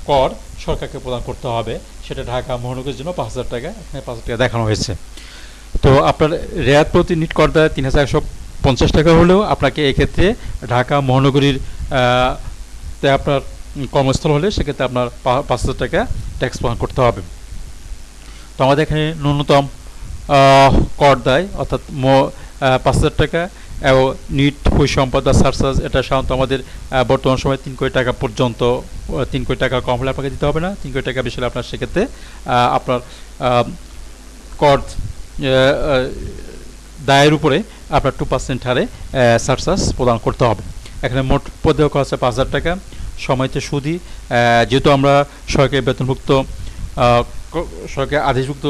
কর সরকারকে প্রদান করতে হবে। সেটা ঢাকা মহানগরের জন্য পাঁচ হাজার টাকা, এখানে পাঁচ হাজার টাকা দেখানো হয়েছে। তো আপনার রেয়াত প্রতি নিট কর দেয় তিন হাজার একশো পঞ্চাশ টাকা হলেও আপনাকে এক্ষেত্রে ঢাকা মহানগরীর তে আপনার কর্মস্থল হলে সেক্ষেত্রে আপনার পাঁচ হাজার টাকা ট্যাক্স প্রদান করতে হবে। তো আমাদের এখানে ন্যূনতম কর দেয়, অর্থাৎ পাঁচ হাজার টাকা এবং নিট পরিসম্পদ বা সার্চার্জ এটা সাধারণত আমাদের বর্তমান সময়ে তিন কোটি টাকা পর্যন্ত তিন কোটি টাকা কম হলে আপনাকে দিতে হবে না। তিন কোটি টাকা বেশি হলে আপনার সেক্ষেত্রে আপনার কর দায়ের উপরে আপনার টু পার্সেন্ট হারে সার্চার্জ প্রদান করতে হবে। এখানে মোট পদেয় খরচ পাঁচ হাজার টাকা। সময়তে সুদি যেহেতু আমরা সরকারি বেতনভুক্ত সরকারি আদেশভুক্ত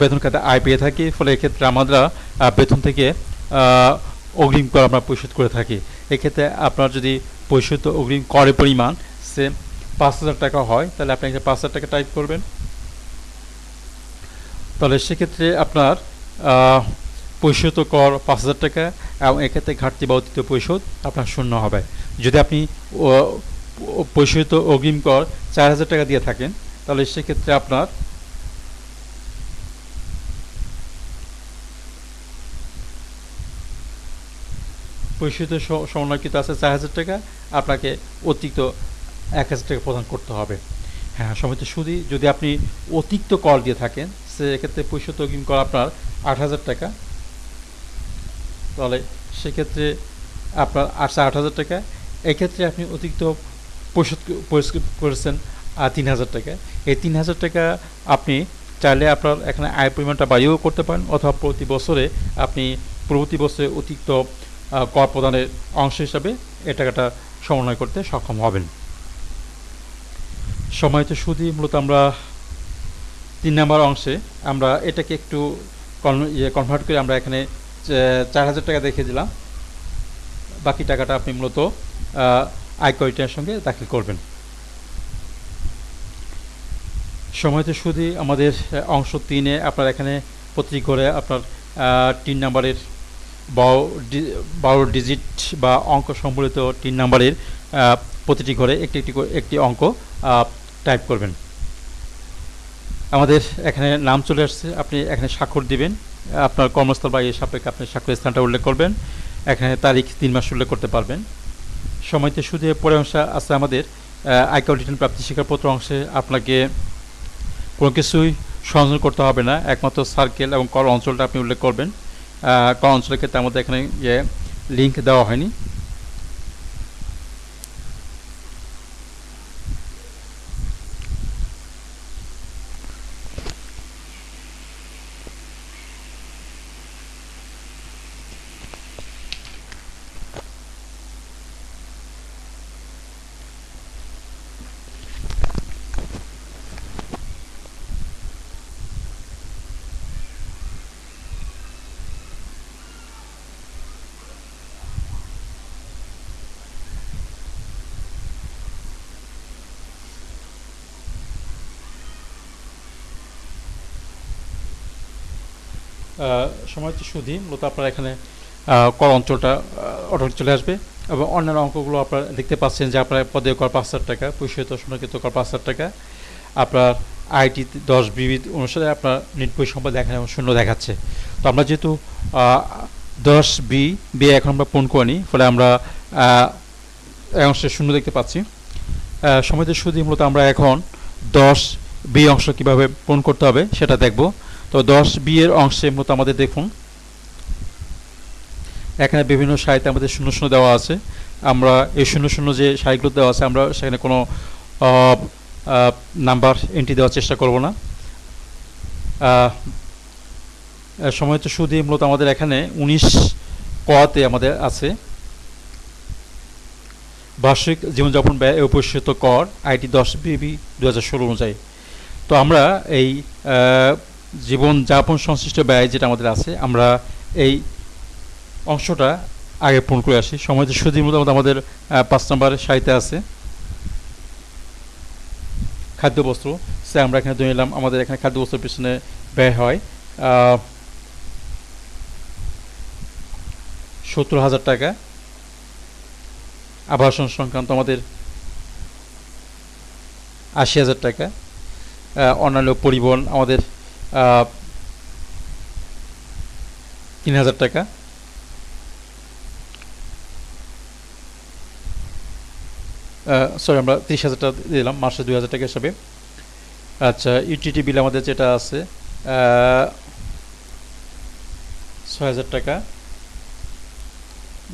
বেতন খাতে আয় পেয়ে থাকি, ফলে এক্ষেত্রে আমরা বেতন থেকে অগ্রিম কর আমরা পরিশোধ করে থাকি। এক্ষেত্রে আপনার যদি পরিশোধিত অগ্রিম করের পরিমাণ সে পাঁচ হাজার টাকা হয়, তাহলে আপনি এখানে পাঁচ হাজার টাকা টাইপ করবেন। তাহলে সেক্ষেত্রে আপনার আহ, পরিশোধিত কর পাঁচ হাজার টাকা এবং এক্ষেত্রে ঘাটতি বা অতীত পরিশোধ আপনার শূন্য হবে। যদি আপনি পরিশোধিত অগ্রিম কর চার হাজার টাকা দিয়ে থাকেন তাহলে সেক্ষেত্রে আপনার পরিশোধিত সমন্বয়কৃত আছে চার হাজার টাকা আপনাকে অতিরিক্ত এক হাজার টাকা প্রদান করতে হবে। হ্যাঁ সমিত সুদি যদি আপনি অতিরিক্ত কর দিয়ে থাকেন সেক্ষেত্রে পরিশোধিত অগ্রিম কর আপনার আট হাজার টাকা। তাহলে সেক্ষেত্রে আপনার আটশো আট হাজার টাকা। এক্ষেত্রে আপনি অতিরিক্ত পরিশোধ করেছেন তিন হাজার টাকা। এই তিন হাজার টাকা আপনি চাইলে আপনার এখানে আয় পরিমাণটা বাড়িয়েও করতে পারেন অথবা প্রতি বছরে আপনি প্রতি বছরে অতিরিক্ত কর প্রদানের অংশ হিসাবে এ টাকাটা সমন্বয় করতে সক্ষম হবেন। সময়ত সুদি মূলত আমরা তিন নম্বর অংশে আমরা এটাকে একটু ইয়ে কনভার্ট করে আমরা এখানে চার হাজার টাকা দেখে দিলাম। বাকি টাকাটা আপনি মূলত আয়কর রিটার্নের সঙ্গে দাখিল করবেন। সময়তে সুদি আমাদের অংশ তিনে আপনার এখানে প্রতি ঘরে আপনার তিন নাম্বারের বারো ডিজিট বা অঙ্ক সম্বলিত তিন নাম্বারের প্রতিটি ঘরে একটি একটি একটি অঙ্ক টাইপ করবেন। আমাদের এখানে নাম চলে আসছে, আপনি এখানে স্বাক্ষর দিবেন। আপনার কর্মস্থল বা এই সাপেক্ষে আপনি স্বাক্ষর স্থানটা উল্লেখ করবেন। এখানে তারিখ, তিন মাস উল্লেখ করতে পারবেন। সময়তে শুধু পরে অংশ আছে আমাদের আইকাউ রিটার্ন প্রাপ্তি স্বীকারপত্র অংশে। আপনাকে কোনো কিছুই সংযোজন করতে হবে না। একমাত্র সার্কেল এবং কর অঞ্চলটা আপনি উল্লেখ করবেন। কর অঞ্চলের ক্ষেত্রে আমাদের এখানে লিঙ্ক দেওয়া হয়নি। সুদি মূলত আপনার এখানে কর অঞ্চলটা অটো চলে আসবে এবং অন্যান্য অঙ্কগুলো আপনারা দেখতে পাচ্ছেন যে আপনার পদে কর পাঁচ হাজার টাকা, পরিশোধিত সংরক্ষিত কর পাঁচ হাজার টাকা। আপনার আইটি দশ বিবিধ অনুসারে আপনার নিট পরিসম্পদ দেখানো এবং শূন্য দেখাচ্ছে। তো আমরা যেহেতু দশ বি বি এখন আমরা পূরণ করিনি, ফলে আমরা অংশে শূন্য দেখতে পাচ্ছি। সময়তে সুদি মূলত আমরা এখন দশ বি অংশ কীভাবে পূরণ করতে হবে সেটা দেখব। তো দশ বি এর অংশে মূলত আমাদের দেখুন এখানে বিভিন্ন সারিতে আমাদের শূন্য শূন্য দেওয়া আছে। আমরা এই শূন্য শূন্য যে সারিগুলো দেওয়া আছে, আমরা সেখানে কোনো নাম্বার এন্ট্রি দেওয়ার চেষ্টা করব না। সময় তো সুদি মূলত আমাদের এখানে উনিশ কতে আমাদের আছে। বার্ষিক জীবনযাপন ব্যয় উপস্থিত কর, আইটি দশ বিবি দু হাজার ষোলো অনুযায়ী। তো আমরা এই জীবনযাপন সংশ্লিষ্ট ব্যয় যেটা আমাদের আছে, আমরা এই অংশটা আগে পূরণ করে আসি। সময় সুদীর মতো আমাদের পাঁচ নম্বর সারিতে আছে। খাদ্যবস্ত্র সে আমরা এখানে ধরে নিলাম। আমাদের এখানে খাদ্যবস্ত্রের পিছনে ব্যয় হয় সত্তর হাজার টাকা। আবাসন সংক্রান্ত আমাদের আশি হাজার টাকা। অন্যান্য পরিবহন আমাদের তিন হাজার টাকা। সরি আমরা তিরিশ হাজার টাকা দিলাম, মাসে দুই হাজার টাকা হিসাবে। আচ্ছা ইউটিটি বিল আমাদের যেটা আছে ছয় হাজার টাকা।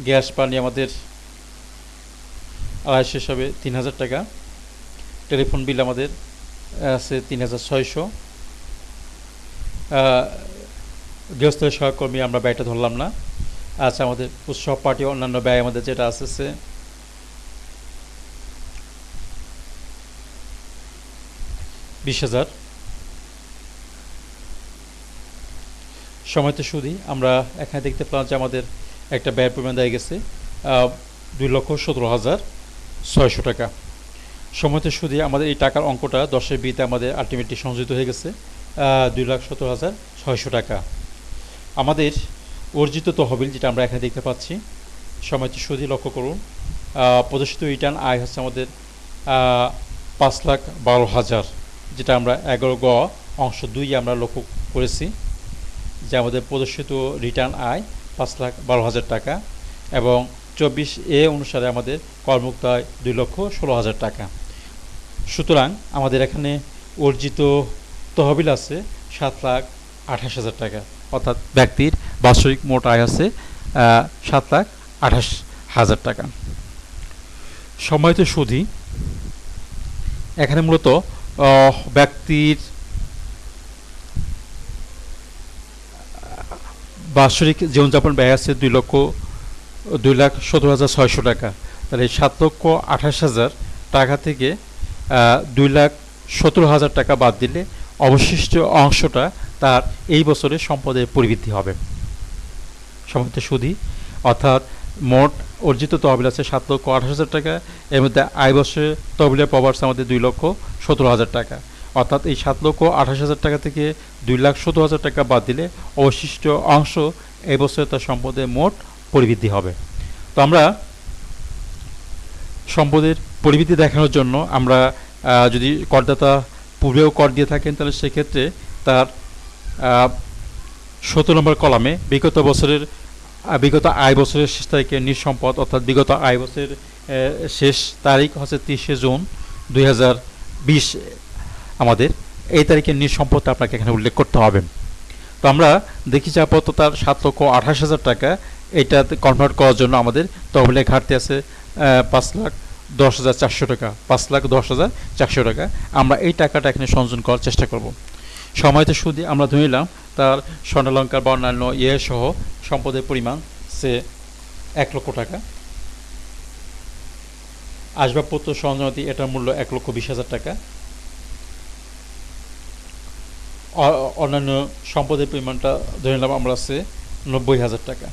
গ্যাস, পানি আমাদের আড়াইশো হিসাবে তিন হাজার টাকা। টেলিফোন বিল আমাদের আছে তিন হাজার ছয়শো। গৃহস্থ সহকর্মী আমরা ব্যয়টা ধরলাম না। আচ্ছা আমাদের উৎসব পার্টি অন্যান্য ব্যয় আমাদের যেটা আছে বিশ হাজার। সময়তে সুদি, আমরা এখানে দেখতে পেলাম যে আমাদের একটা ব্যয়ের পরিমাণ দেওয়া গেছে দুই লক্ষ সতেরো হাজার ছয়শো টাকা। সময়তে সুদি, আমাদের এই টাকার অঙ্কটা দশের বিতে আমাদের আলটিমেটলি সংযোজিত হয়ে গেছে দুই লাখ সতেরো হাজার ছয়শো টাকা। আমাদের অর্জিত তহবিল যেটা আমরা এখানে দেখতে পাচ্ছি, সময়তে সুদি লক্ষ্য করুন প্রদর্শিত রিটার্ন আয় হচ্ছে আমাদের পাঁচ লাখ বারো হাজার। যেটা আমরা এগারো গ অংশ দুই আমরা লক্ষ্য করেছি, যে আমাদের প্রদর্শিত রিটার্ন আয় পাঁচ লাখ বারো হাজার টাকা এবং চব্বিশ এ অনুসারে আমাদের কর্মুক্ত আয় দুই লক্ষ ষোলো হাজার টাকা। সুতরাং আমাদের এখানে অর্জিত তহবিল আছে সাত লাখ আঠাশ হাজার টাকা। অর্থাৎ ব্যক্তির বাৎসরিক মোট আয় আছে সাত লাখ আঠাশ হাজার টাকা। সময়ত সুধি, এখানে মূলত ব্যক্তির বাৎসরিক জীবনযাপন ব্যয় আছে দুই লক্ষ, দুই লাখ সতেরো হাজার ছয়শো টাকা। তাহলে সাত লক্ষ আঠাশ হাজার টাকা থেকে দুই লাখ সতেরো হাজার টাকা বাদ দিলে অবশিষ্ট অংশটা তার এই বছরে সম্পদের পরিবৃদ্ধি হবে। সম্পদের সুদি অর্থাৎ মোট অর্জিত তহবিল আছে সাত লক্ষ আঠাশ হাজার টাকা। এর মধ্যে আয় বছরে তহবিলের পাওয়ার্স আমাদের দুই লক্ষ সতেরো হাজার টাকা। অর্থাৎ এই সাত লক্ষ আঠাশ হাজার টাকা থেকে দুই লাখ সতেরো হাজার টাকা বাদ দিলে অবশিষ্ট অংশ এই বছরে তার সম্পদের মোট পরিবৃদ্ধি হবে। তো আমরা সম্পদের পরিবৃদ্ধি দেখানোর জন্য আমরা যদি করদাতা পূর্বেও কর দিয়ে থাকেন, তাহলে সেক্ষেত্রে তার সতেরো নম্বর কলামে বিগত বছরের বিগত আয় বছরের শেষ তারিখে নিঃসম্পদ অর্থাৎ বিগত আয় বছরের শেষ তারিখ হচ্ছে তিরিশে জুন দু হাজার বিশ, আমাদের। এই তারিখে নিঃসম্পদটা আপনাকে এখানে উল্লেখ করতে হবে। তো আমরা দেখি যে আপাতত তার সাত লক্ষ আঠাশ হাজার টাকা এইটা কনভার্ট করার জন্য আমাদের তহবিলে ঘাটতি আছে পাঁচ লাখ দশ হাজার চারশো টাকা, পাঁচ লাখ দশ হাজার চারশো টাকা। আমরা এই টাকাটা এখানে সংযোজন করার চেষ্টা করব। সময়তে সুদে আমরা ধরে নিলাম তার স্বর্ণালঙ্কার বা অন্যান্য ইয়ে সহ সম্পদের পরিমাণ সে এক লক্ষ টাকা। আসবাবপত্র সরঞ্জামাদি এটার মূল্য এক লক্ষ বিশ হাজার টাকা। অন্যান্য সম্পদের পরিমাণটা ধরে নিলাম আমরা আছে নব্বই হাজার টাকা।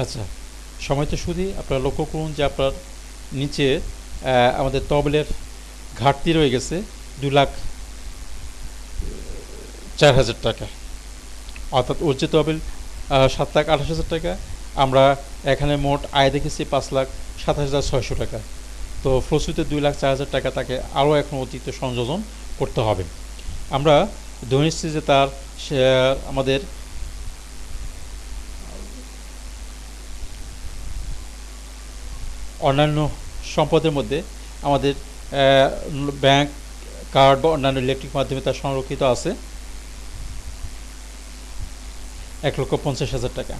আচ্ছা সময় তো শুধু আপনারা লক্ষ্য করুন যে আপনার নিচে আমাদের তবলের ঘাটতি রয়ে গেছে দু লাখ চার হাজার টাকা। অর্থাৎ অর্জিত তহবিল সাত লাখ আঠাশ হাজার টাকা। আমরা এখানে মোট আয় দেখেছি পাঁচ লাখ সাতাশ হাজার ছয়শো টাকা। তো ফলশ্রুতিতে দুই লাখ চার হাজার টাকা তাকে আরও এখন অতিরিক্ত সংযোজন করতে হবে। আমরা ধরে যে তার আমাদের অন্যান্য সম্পদের মধ্যে আমাদের ব্যাংক কার্ড বা অন্যান্য ইলেকট্রিক মাধ্যমে তার সংরক্ষিত আছে। এক লক্ষ পঞ্চাশ হাজার টাকা।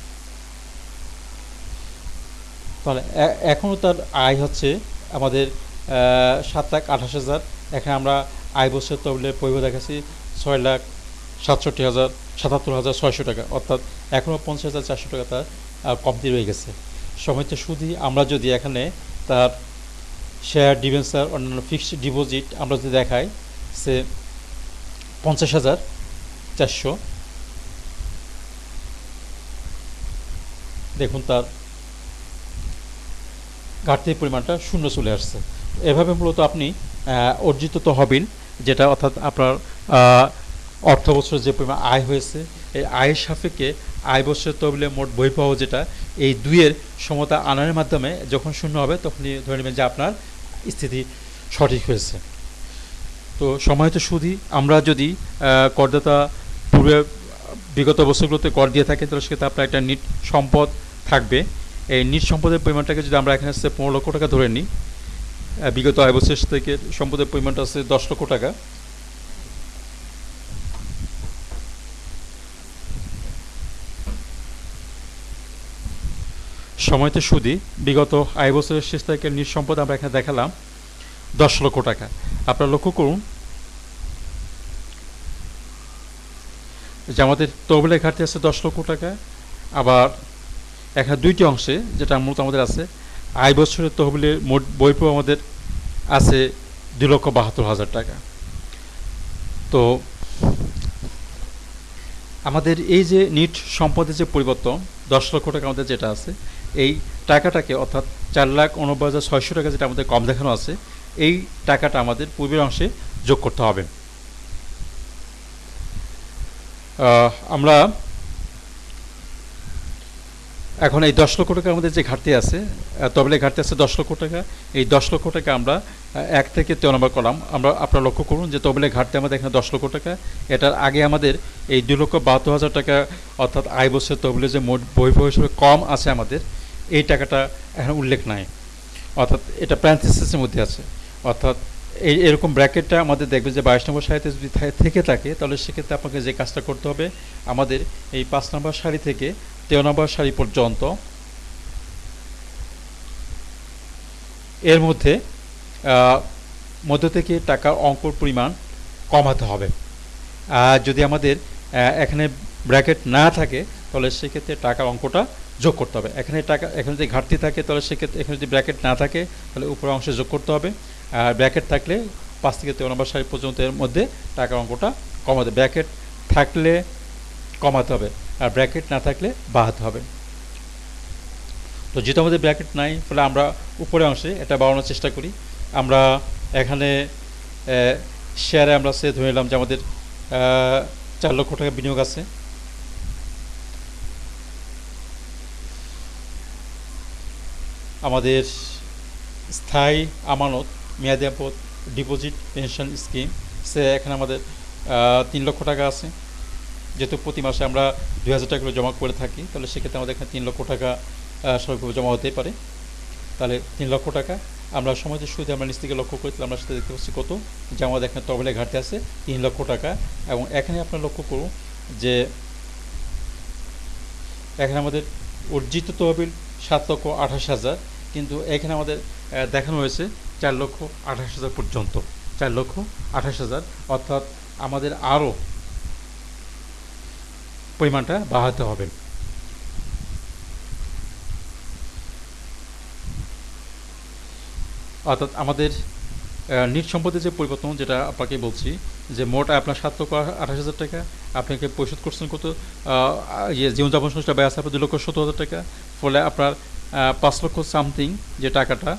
তাহলে এখনও তার আয় হচ্ছে আমাদের সাত লাখ আঠাশ হাজার। এখানে আমরা আয় বছর তবলে পরিব দেখাচ্ছি ছয় লাখ সাতষট্টি হাজার সাতাত্তর হাজার ছয়শো টাকা। অর্থাৎ এখনও পঞ্চাশ হাজার চারশো টাকা তার কমতি রয়ে গেছে। সময়তে শুধু আমরা যদি এখানে তার শেয়ার ডিভেন্সার অন্যান্য ফিক্সড ডিপোজিট আমরা যদি দেখাই, সে পঞ্চাশ হাজার চারশো। দেখুন তার ঘাটতির পরিমাণটা শূন্য চলে আসছে। এভাবে মূলত আপনি অর্জিত তহবিল, যেটা অর্থাৎ আপনার অর্থ বছর যে পরিমাণ আয় হয়েছে, এই আয়ের সাপেক্ষে আয় বছরের তহবিলে মোট বহির্বাহ যেটা এই দুইয়ের সমতা আনার মাধ্যমে যখন শূন্য হবে, তখনই ধরে নেবেন যে আপনার স্থিতি সঠিক হয়েছে। তো সময়ত সুদি আমরা যদি করদাতা পূর্বে, বিগত বছরগুলোতে কর দিয়ে থাকেন, তাহলে সেক্ষেত্রে আপনার একটা নিট সম্পদ থাকবে। এই নিট সম্পদের পরিমাণটাকে যদি আমরা এখানে হচ্ছে পনেরো লক্ষ টাকা ধরে নিই বিগত আয় বছর থেকে সম্পদের পরিমাণটা আছে দশ লক্ষ টাকা। সময়তে সুদি, বিগত আয় বছরের শেষ থেকে নিট সম্পদ আমরা এখানে দেখালাম, দশ লক্ষ টাকা। আপনারা লক্ষ্য করুন যে আমাদের তহবিলের ঘাটতি আছে দশ লক্ষ টাকা, আবার এখানে দুইটি অংশে, যেটা মূলত আমাদের আছে, আয় বছরের তহবিলের মোট বইপো আমাদের আছে দুই লক্ষ বাহাত্তর হাজার টাকা। তো আমাদের এই যে নিট সম্পদের যে পরিবর্তন, দশ লক্ষ টাকা আমাদের যেটা আছে এই টাকাটাকে, অর্থাৎ চার লাখ উনব্বই হাজার ছয়শো টাকা যেটা আমাদের কম দেখানো আছে, এই টাকাটা আমাদের পূর্বের অংশে যোগ করতে হবে। আমরা এখন এই দশ লক্ষ টাকা আমাদের যে ঘাটতি আছে তবলে ঘাটতি আছে দশ লক্ষ টাকা, এই দশ লক্ষ টাকা আমরা এক থেকে তেরো নম্বর কলাম। আমরা আপনারা লক্ষ্য করুন যে তবলে ঘাটতি আমাদের এখানে দশ লক্ষ টাকা। এটার আগে আমাদের এই দু লক্ষ বাহাত্তর হাজার টাকা, অর্থাৎ আয় বছর তবলে যে মোট বই হিসেবে কম আছে আমাদের। এই টাকাটা এখন উল্লেখ নাই। অর্থাৎ এটা প্যান্থিসিসের মধ্যে আছে। অর্থাৎ এই এরকম ব্র্যাকেটটা আমাদের দেখবে যে বাইশ নম্বর সারিতে যদি থেকে থাকে, তাহলে সেক্ষেত্রে আপনাকে যে কাজটা করতে হবে, আমাদের এই পাঁচ নম্বর সারি থেকে তেরো নম্বর সারি পর্যন্ত এর মধ্যে মধ্য থেকে টাকার অঙ্কর পরিমাণ কমাতে হবে। আর যদি আমাদের এখানে ব্র্যাকেট না থাকে, তাহলে সেক্ষেত্রে টাকার অঙ্কটা যোগ করতে হবে। এখানে টাকা, এখানে যদি ঘাটতি থাকে, তাহলে সেক্ষেত্রে এখানে যদি ব্র্যাকেট না থাকে, তাহলে উপরের অংশে যোগ করতে হবে। আর ব্র্যাকেট থাকলে পাঁচ থেকে তেরো নম্বর সারি পর্যন্ত এর মধ্যে টাকার অঙ্কটা কমাতে ব্র্যাকেট থাকলে কমাতে হবে আর ব্র্যাকেট না থাকলে বাড়াতে হবে। তো যেহেতু আমাদের ব্র্যাকেট নাই ফলে আমরা উপরের অংশে এটা বাড়ানোর চেষ্টা করি। আমরা এখানে শেয়ারে আমরা সে ধরে নিলাম যে আমাদের চার লক্ষ টাকা বিনিয়োগ আছে। আমাদের স্থায়ী আমানত, মেয়াদি আপদ, ডিপোজিট, পেনশন স্কিম, সে এখানে আমাদের তিন লক্ষ টাকা আছে। যেহেতু প্রতি মাসে আমরা দু হাজার টাকা করে জমা করে থাকি, তাহলে সেক্ষেত্রে আমাদের এখানে তিন লক্ষ টাকা স্বাভাবিকভাবে জমা হতেই পারে। তাহলে তিন লক্ষ টাকা। আমরা সমাজের শুরুতে আমরা নিচ থেকে লক্ষ্য করি তাহলে আমরা সেটা দেখতে পাচ্ছি কত? যে আমাদের এখানে তবলে ঘাটতি আছে, তিন লক্ষ টাকা। এবং এখানে আপনার লক্ষ্য করুন যে, এখানে আমাদের অর্জিত তহবিল সাত লক্ষ আঠাশ হাজার। কিন্তু এখানে আমাদের দেখানো হয়েছে চার লক্ষ আঠাশ হাজার পর্যন্ত। চার লক্ষ আঠাশ হাজার, অর্থাৎ আমাদের আরও পরিমাণটা বাড়াতে হবে। অর্থাৎ আমাদের নিট সম্পদের যে পরিবর্তন, যেটা আপনাকে বলছি, যে মোট আপনার সাত লক্ষ আঠাশ হাজার টাকা, আপনাকে পরিশোধ করছেন কত ইয়ে জীবনযাপন সংস্থা ব্যয় আছে আপনার দুই লক্ষ সত্তর হাজার টাকা, ফলে আপনার পাঁচ লক্ষ সামথিং যে টাকাটা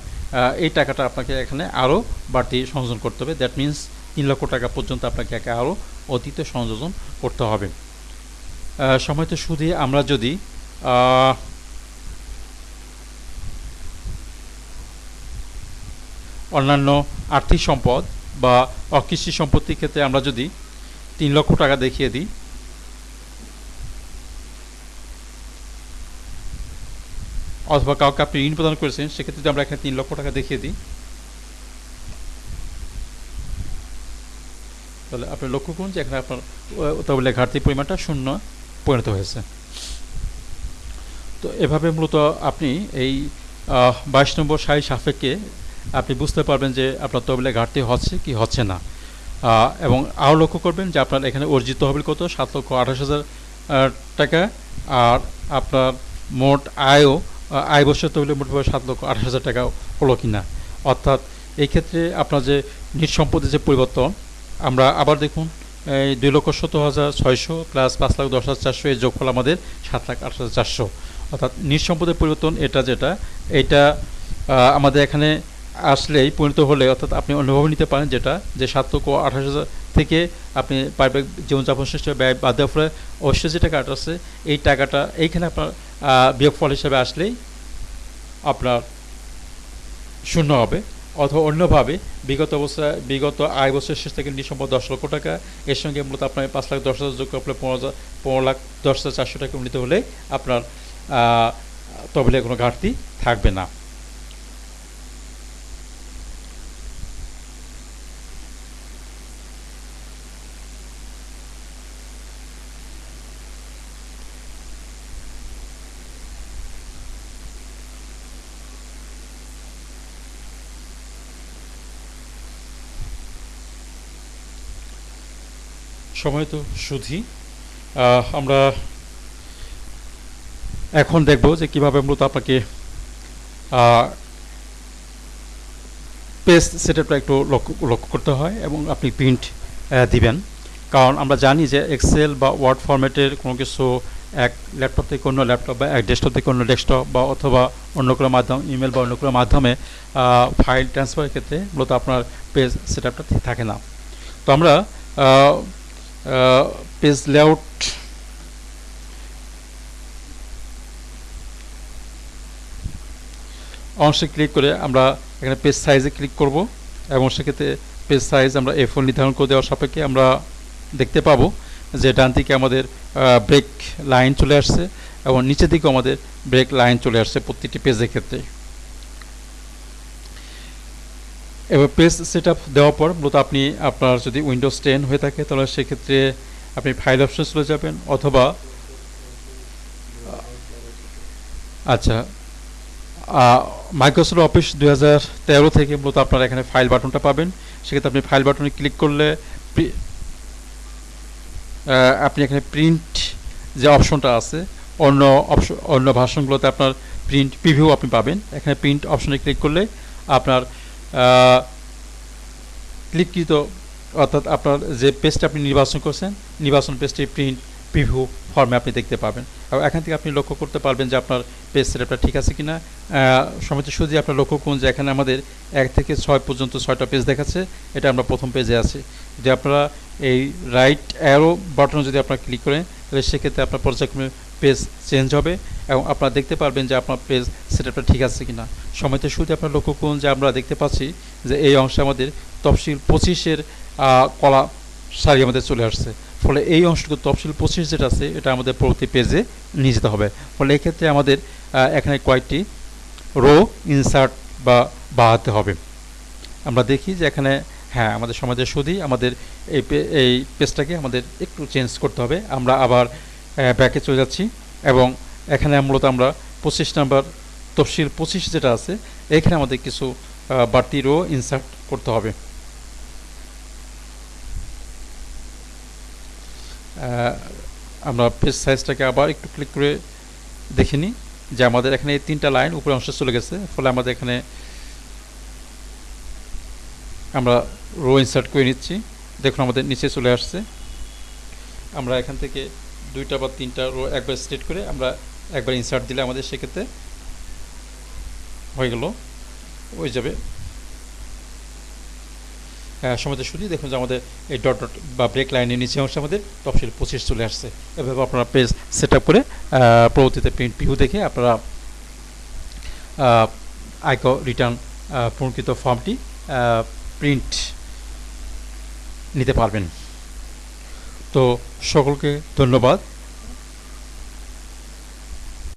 এই টাকাটা আপনাকে এখানে আরও বাড়তি সংযোজন করতে হবে। দ্যাট মিন্স তিন লক্ষ টাকা পর্যন্ত আপনাকে একে আরও অতীতে সংযোজন করতে হবে। আহ, সময়তে সুদে আমরা যদি অন্যান্য আর্থিক সম্পদ বা অকৃষি সম্পত্তির ক্ষেত্রে আমরা যদি তিন লক্ষ টাকা দেখিয়ে দিই অথবা কাউকে আপনি ঋণ প্রদান করেছেন সেক্ষেত্রে যদি আমরা এখানে তিন লক্ষ টাকা দেখিয়ে দিই তাহলে আপনি লক্ষ্য করুন যে এখানে আপনার তহবিলে ঘাটতির পরিমাণটা শূন্য পরিণত হয়েছে তো এভাবে মূলত আপনি এই বাইশ নম্বর সাই সাপেক্ষে আপনি বুঝতে পারবেন যে আপনার তহবিলে ঘাটতি হচ্ছে কি হচ্ছে না এবং আরও লক্ষ্য করবেন যে আপনার এখানে অর্জিত তহবিল কত সাত লক্ষ আঠাশ হাজার টাকা আর আপনার মোট আয়ও আয় বছর তহবিলে মোটামুটি সাত লক্ষ আঠাশ হাজার টাকা হলো কিনা। অর্থাৎ এই ক্ষেত্রে আপনার যে নিট সম্পদের যে পরিবর্তন, আমরা আবার দেখুন, এই দুই লক্ষ সত্তর হাজার ছয়শো প্লাস পাঁচ লাখ দশ হাজার চারশো এর যোগফল আমাদের সাত লাখ আট হাজার চারশো। অর্থাৎ নিট সম্পদের পরিবর্তন এটা যেটা এটা আমাদের এখানে আসলেই পরিণত হলে অর্থাৎ আপনি অনুভব নিতে পারেন যেটা যে সাত লক্ষ আঠাশ হাজার থেকে আপনি পারিবারিক জীবনযাপন সৃষ্টি ব্যয় বাদ দেওয়ার ফলে অবশ্যই যে টাকাটা আছে এই টাকাটা এইখানে আপনার বিয়োগফল হিসেবে আসলেই আপনার শূন্য হবে। অথবা অন্যভাবে বিগত অবস্থায় বিগত আয় বছরের শেষ থেকে নিঃসম্পদ দশ লক্ষ টাকা এর সঙ্গে মূলত আপনার পাঁচ লাখ দশ হাজার যোগ আপনার পনেরো হাজার পনেরো লাখ দশ হাজার চারশো টাকা উন্নীত হলে আপনার আহ, তহবিলে কোনো ঘাটতি থাকবে না। সময় তো সুধি আমরা এখন দেখব যে কীভাবে মূলত আপনাকে পেজ সেটআপটা একটু লক্ষ্য লক্ষ্য করতে হয় এবং আপনি প্রিন্ট দিবেন। কারণ আমরা জানি যে এক্সেল বা ওয়ার্ড ফরম্যাটের কোনো কিছু এক ল্যাপটপ থেকে অন্য ল্যাপটপ বা এক ডেস্কটপ থেকে অন্য ডেস্কটপ বা অথবা অন্য কোনো মাধ্যম ইমেল বা অন্য কোনো মাধ্যমে ফাইল ট্রান্সফারের ক্ষেত্রে মূলত আপনার পেজ সেটআপটা থাকে না। তো আমরা পেজ লেআউট অংশে ক্লিক করে আমরা এখানে পেজ সাইজে ক্লিক করব এবং সেক্ষেত্রে পেজ সাইজ আমরা এ ফোন নির্ধারণ করে দেওয়ার সাপেক্ষে আমরা দেখতে পাবো যে ডান দিকে আমাদের ব্রেক লাইন চলে আসছে এবং নিচের দিকেও আমাদের ব্রেক লাইন চলে আসছে প্রত্যেকটি পেজের ক্ষেত্রে। এবার পেজ সেট আপ দেওয়ার পর মূলত আপনি আপনার যদি উইন্ডোজ টেন হয়ে থাকে, তাহলে সেক্ষেত্রে আপনি ফাইল অপশন চলে যাবেন অথবা আচ্ছা মাইক্রোসফট অফিস দুই হাজার থেকে মূলত আপনারা এখানে ফাইল বাটনটা পাবেন। সেক্ষেত্রে আপনি ফাইল বাটনে ক্লিক করলে আপনি এখানে প্রিন্ট যে অপশনটা আছে, অন্য অপশন অন্য ভাষণগুলোতে আপনার প্রিন্ট প্রিভিউ আপনি পাবেন। এখানে প্রিন্ট অপশনে ক্লিক করলে আপনার ক্লিককৃত অর্থাৎ আপনার যে পেজটা আপনি নির্বাচন করছেন, নির্বাচন পেজটি প্রিন্ট প্রিভিউ ফর্মে আপনি দেখতে পাবেন। এবং এখান থেকে আপনি লক্ষ্য করতে পারবেন যে আপনার পেজ সেটআপটা ঠিক আছে কিনা। সময় শুধু আপনার লক্ষ্য করুন যে এখানে আমাদের এক থেকে ছয় পর্যন্ত ছয়টা পেজ দেখাচ্ছে। এটা আমরা প্রথম পেজে আছি। যদি আপনারা এই রাইট অ্যারো বাটনে যদি আপনারা ক্লিক করেন, তাহলে সেক্ষেত্রে আপনার পর্যায়ক্রমে পেজ চেঞ্জ হবে। এবং আপনারা দেখতে পারবেন যে আপনার পেজ সেটআপটা ঠিক আছে কিনা। সময়তে শুরুতে আপনার লক্ষ্য করুন যে আমরা দেখতে পাচ্ছি যে এই অংশে আমাদের তফসিল পঁচিশের কলা সারি আমাদের চলে আসছে। ফলে এই অংশটুকু তফসিল পঁচিশ যেটা আছে, এটা আমাদের পরবর্তী পেজে নিয়ে যেতে হবে। ফলে এক্ষেত্রে আমাদের এখানে কয়েকটি রো ইনসার্ট বা বাড়াতে হবে। আমরা দেখি যে এখানে হ্যাঁ আমাদের সমাজের সুদী আমাদের এই এই পেজটাকে আমাদের একটু চেঞ্জ করতে হবে। আমরা আবার ব্যাকে চলে যাচ্ছি এবং এখানে মূলত আমরা পঁচিশ নাম্বার তফসিল পঁচিশ যেটা আছে এখানে আমাদের কিছু বাড়তি রো ইনসার্ট করতে হবে। আমরা পেজ সাইজটাকে আবার একটু ক্লিক করে দেখে নিই যে আমাদের এখানে এই তিনটা লাইন উপরে অংশে চলে গেছে, ফলে আমাদের এখানে আমরা রো ইনসার্ট করে নিচ্ছি। দেখুন আমাদের নিচে চলে আসছে। আমরা এখান থেকে দুইটা বা তিনটা রো একবার স্টেট করে আমরা একবার ইনসার্ট দিলে আমাদের সেক্ষেত্রে হয়ে গেল, হয়ে যাবে। সময় শুধু দেখুন যে আমাদের এই ডট ডট বা ব্রেক লাইনের নিচে অংশে আমাদের তফসিল পঁচিশ চলে আসছে। এভাবে আপনারা পেজ সেট আপ করে পরবর্তীতে প্রিন্ট ভিউ দেখে আপনারা আয়ক রিটার্ন পূর্ণকৃত ফর্মটি প্রিন্ট নিতে পারবেন। তো সকলকে ধন্যবাদ।